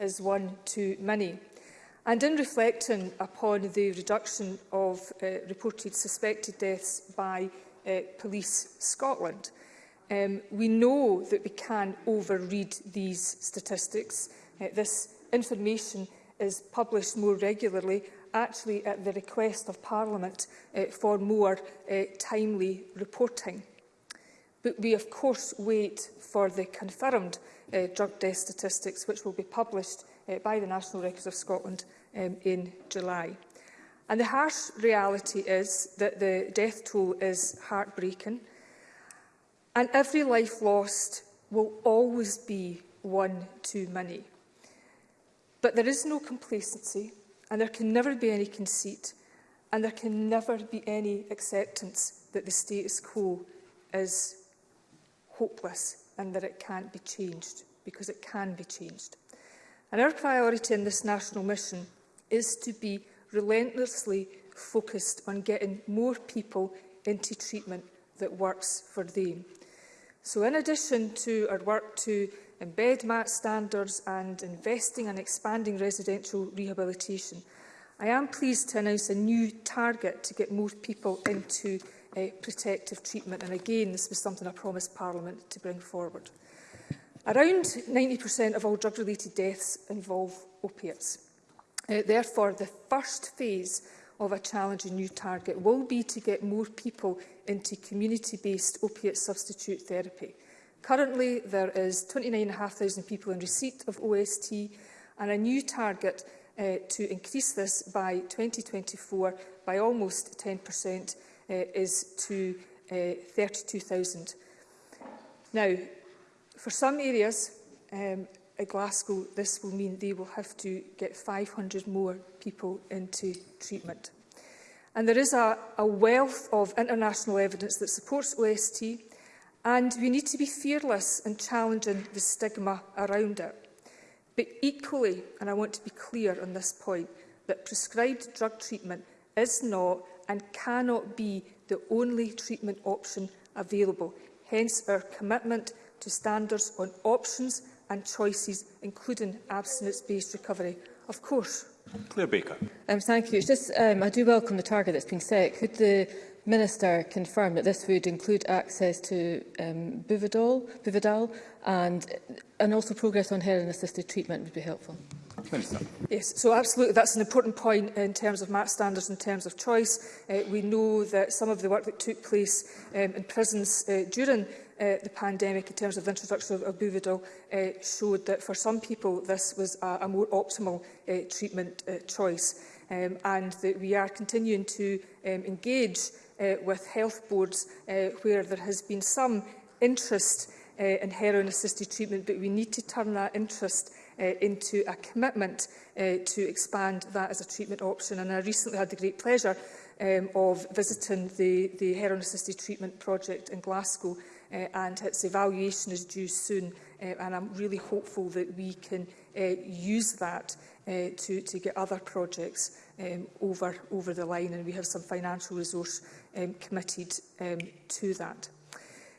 is one too many. And in reflecting upon the reduction of uh, reported suspected deaths by uh, Police Scotland, um, we know that we can overread these statistics. Uh, this information is published more regularly actually at the request of Parliament uh, for more uh, timely reporting. But we, of course, wait for the confirmed uh, drug death statistics, which will be published uh, by the National Records of Scotland um, in July. And the harsh reality is that the death toll is heartbreaking. And every life lost will always be one too many. But there is no complacency and there can never be any conceit, and there can never be any acceptance that the status quo is hopeless and that it can't be changed, because it can be changed. And our priority in this national mission is to be relentlessly focused on getting more people into treatment that works for them. So in addition to our work to embed MAT standards and investing and expanding residential rehabilitation. I am pleased to announce a new target to get more people into uh, protective treatment and again this was something I promised Parliament to bring forward. Around 90% of all drug-related deaths involve opiates. Uh, therefore, the first phase of a challenging new target will be to get more people into community-based opiate substitute therapy. Currently, there is 29,500 people in receipt of OST and a new target uh, to increase this by 2024 by almost 10% uh, is to uh, 32,000. Now, for some areas um, at Glasgow, this will mean they will have to get 500 more people into treatment. And there is a, a wealth of international evidence that supports OST and we need to be fearless in challenging the stigma around it. But equally, and I want to be clear on this point, that prescribed drug treatment is not and cannot be the only treatment option available, hence our commitment to standards on options and choices, including abstinence-based recovery. Of course. Claire Baker. Um, thank you. It's just, um, I do welcome the target that's been set. Could the Minister confirmed that this would include access to um, Buvidol, Buvidal and, and also progress on heroin-assisted treatment would be helpful. Minister. Yes, so absolutely, that's an important point in terms of match standards, in terms of choice. Uh, we know that some of the work that took place um, in prisons uh, during uh, the pandemic in terms of the introduction of, of Buvidal uh, showed that for some people this was a, a more optimal uh, treatment uh, choice um, and that we are continuing to um, engage uh, with health boards uh, where there has been some interest uh, in heroin-assisted treatment, but we need to turn that interest uh, into a commitment uh, to expand that as a treatment option. And I recently had the great pleasure um, of visiting the, the heroin-assisted treatment project in Glasgow, uh, and its evaluation is due soon. Uh, and I'm really hopeful that we can uh, use that uh, to, to get other projects um, over, over the line, and we have some financial resource um, committed um, to that.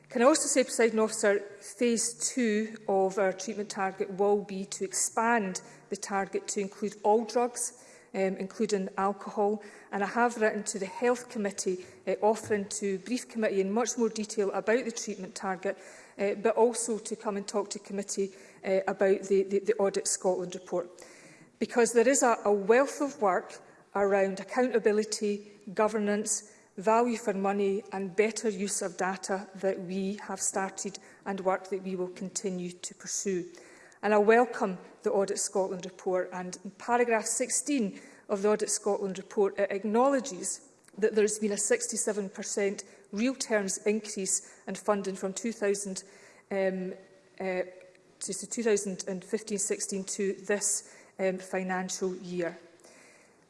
Can I also say, President Officer, phase two of our treatment target will be to expand the target to include all drugs, um, including alcohol. And I have written to the Health Committee uh, offering to brief committee in much more detail about the treatment target, uh, but also to come and talk to committee uh, about the, the, the Audit Scotland report. Because there is a, a wealth of work around accountability, governance, value for money and better use of data that we have started and work that we will continue to pursue. And I welcome the Audit Scotland report and in paragraph 16 of the Audit Scotland report it acknowledges that there has been a 67% real terms increase in funding from 2000 um, uh, to 2015-16 to this um, financial year.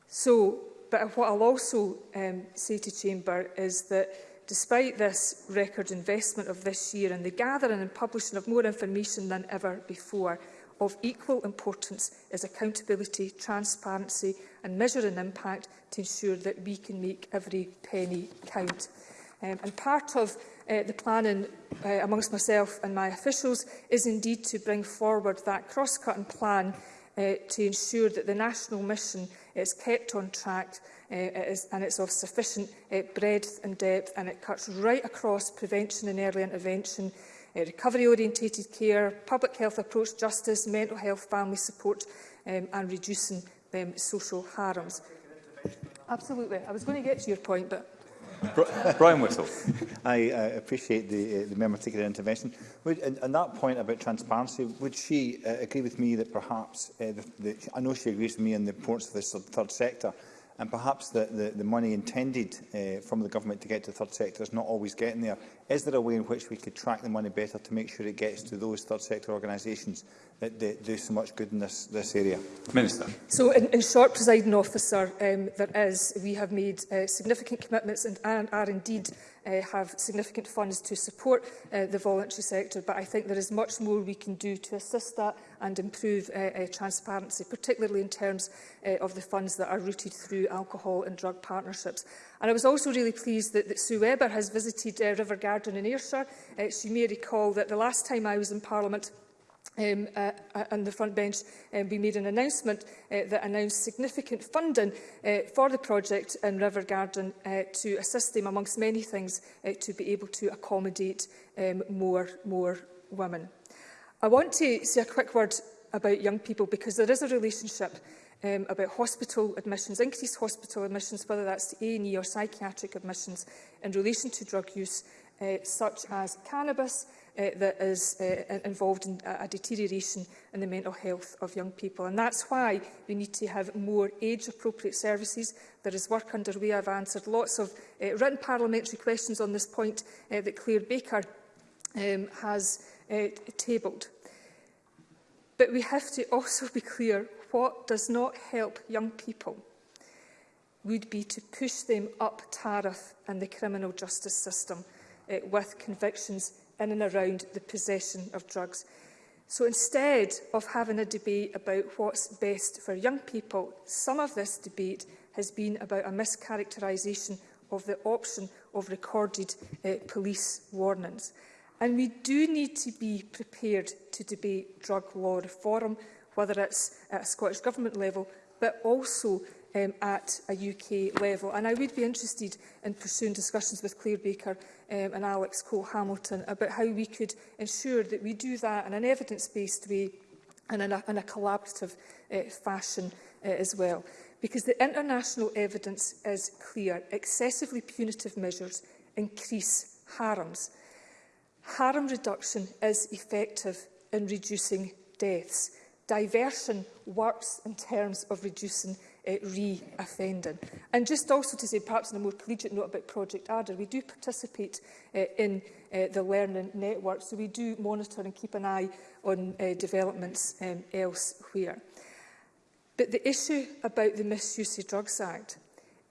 So But what I'll also um, say to Chamber is that despite this record investment of this year and the gathering and publishing of more information than ever before, of equal importance is accountability, transparency and measuring impact to ensure that we can make every penny count. Um, and part of uh, the planning uh, amongst myself and my officials is indeed to bring forward that cross-cutting plan uh, to ensure that the national mission is kept on track uh, is, and it's of sufficient uh, breadth and depth and it cuts right across prevention and early intervention, uh, recovery-orientated care, public health approach justice, mental health family support um, and reducing um, social harms. Absolutely. I was going to get to your point, but... Brian Whittle. I uh, appreciate the, uh, the member taking an intervention. Would, and, and that point about transparency, would she uh, agree with me that perhaps, uh, the, the, I know she agrees with me on the importance of the third sector, and perhaps the, the, the money intended uh, from the government to get to the third sector is not always getting there. Is there a way in which we could track the money better to make sure it gets to those third sector organisations that, that do so much good in this, this area? Minister. So, in, in short, presiding officer, um, there is. We have made uh, significant commitments and, and are indeed uh, have significant funds to support uh, the voluntary sector, but I think there is much more we can do to assist that and improve uh, uh, transparency, particularly in terms uh, of the funds that are routed through alcohol and drug partnerships. And I was also really pleased that, that Sue Weber has visited uh, River Garden in Ayrshire. Uh, she may recall that the last time I was in Parliament, um, uh, uh, on the front bench um, we made an announcement uh, that announced significant funding uh, for the project in River Garden uh, to assist them amongst many things uh, to be able to accommodate um, more, more women. I want to say a quick word about young people because there is a relationship um, about hospital admissions, increased hospital admissions, whether that's to A&E or psychiatric admissions in relation to drug use, uh, such as cannabis, uh, that is uh, involved in a deterioration in the mental health of young people. And that's why we need to have more age-appropriate services. There is work underway. I've answered lots of uh, written parliamentary questions on this point uh, that Claire Baker um, has uh, tabled. But we have to also be clear what does not help young people would be to push them up tariff in the criminal justice system uh, with convictions in and around the possession of drugs. So instead of having a debate about what's best for young people, some of this debate has been about a mischaracterisation of the option of recorded uh, police warnings. And we do need to be prepared to debate drug law reform, whether it's at a Scottish Government level, but also um, at a UK level. And I would be interested in pursuing discussions with Claire Baker um, and Alex Cole-Hamilton about how we could ensure that we do that in an evidence-based way and in a, in a collaborative uh, fashion uh, as well. Because the international evidence is clear. Excessively punitive measures increase harms. Harm reduction is effective in reducing deaths. Diversion works in terms of reducing uh, eh, re-offending. And just also to say, perhaps on a more collegiate note about Project Adder, we do participate uh, in uh, the learning network, so we do monitor and keep an eye on uh, developments um, elsewhere. But the issue about the Misuse of Drugs Act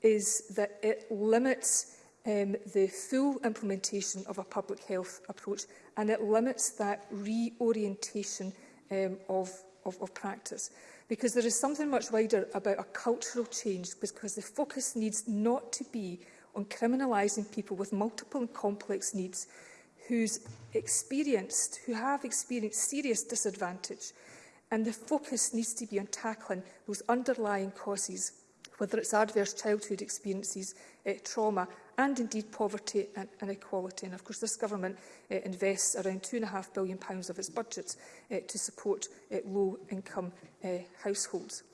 is that it limits um, the full implementation of a public health approach and it limits that reorientation um, of, of, of practice because there is something much wider about a cultural change because the focus needs not to be on criminalising people with multiple and complex needs who's experienced, who have experienced serious disadvantage. And the focus needs to be on tackling those underlying causes, whether it's adverse childhood experiences, eh, trauma and indeed poverty and inequality. And of course, this government uh, invests around £2.5 billion pounds of its budget uh, to support uh, eh, low-income uh, households.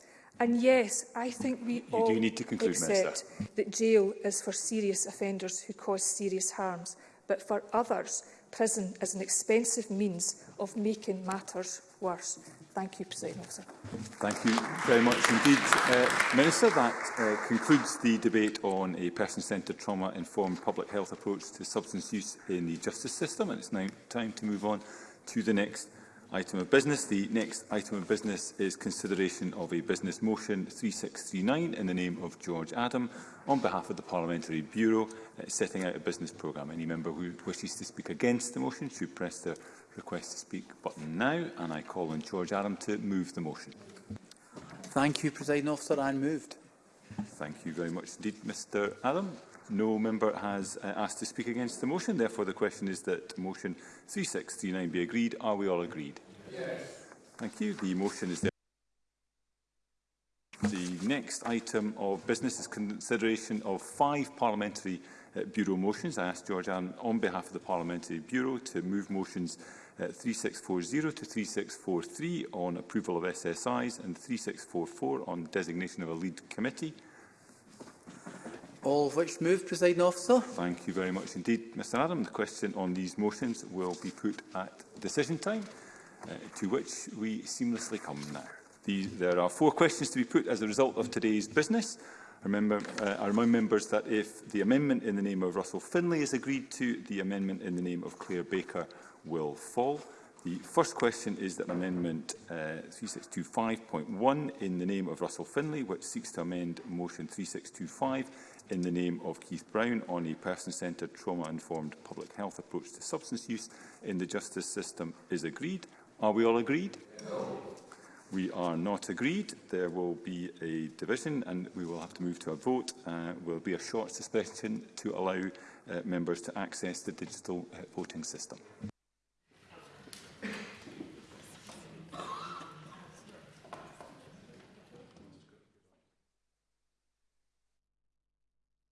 And yes, I think we you all do need to conclude, accept Minister. that jail is for serious offenders who cause serious harms, but for others, prison is an expensive means of making matters worse. Thank you, President Officer. Thank you very much indeed. Uh, Minister, that uh, concludes the debate on a person-centred trauma-informed public health approach to substance use in the justice system. And it's now time to move on to the next item of business. The next item of business is consideration of a business motion 3639 in the name of George Adam on behalf of the Parliamentary Bureau uh, setting out a business programme. Any member who wishes to speak against the motion should press their request to speak button now, and I call on George Adam to move the motion. Thank you, President Officer. I'm moved. Thank you very much indeed, Mr Adam. No member has uh, asked to speak against the motion. Therefore, the question is that motion 3639 be agreed. Are we all agreed? Yes. Thank you. The motion is there. The next item of business is consideration of five parliamentary uh, bureau motions. I ask George Ann on behalf of the Parliamentary Bureau to move motions 3640 to 3643 on approval of SSIs and 3644 on designation of a lead committee. All of which move, presiding officer. Thank you very much indeed, Mr Adam. The question on these motions will be put at decision time, uh, to which we seamlessly come now. These, there are four questions to be put as a result of today's business. I remember, uh, I remind members that if the amendment in the name of Russell Finlay is agreed to, the amendment in the name of Claire Baker will fall. The first question is that Amendment uh, 3625.1 in the name of Russell Finlay, which seeks to amend Motion 3625 in the name of Keith Brown on a person-centred, trauma-informed public health approach to substance use in the justice system is agreed. Are we all agreed? No. We are not agreed. There will be a division and we will have to move to a vote. Uh, will be a short suspension to allow uh, members to access the digital uh, voting system.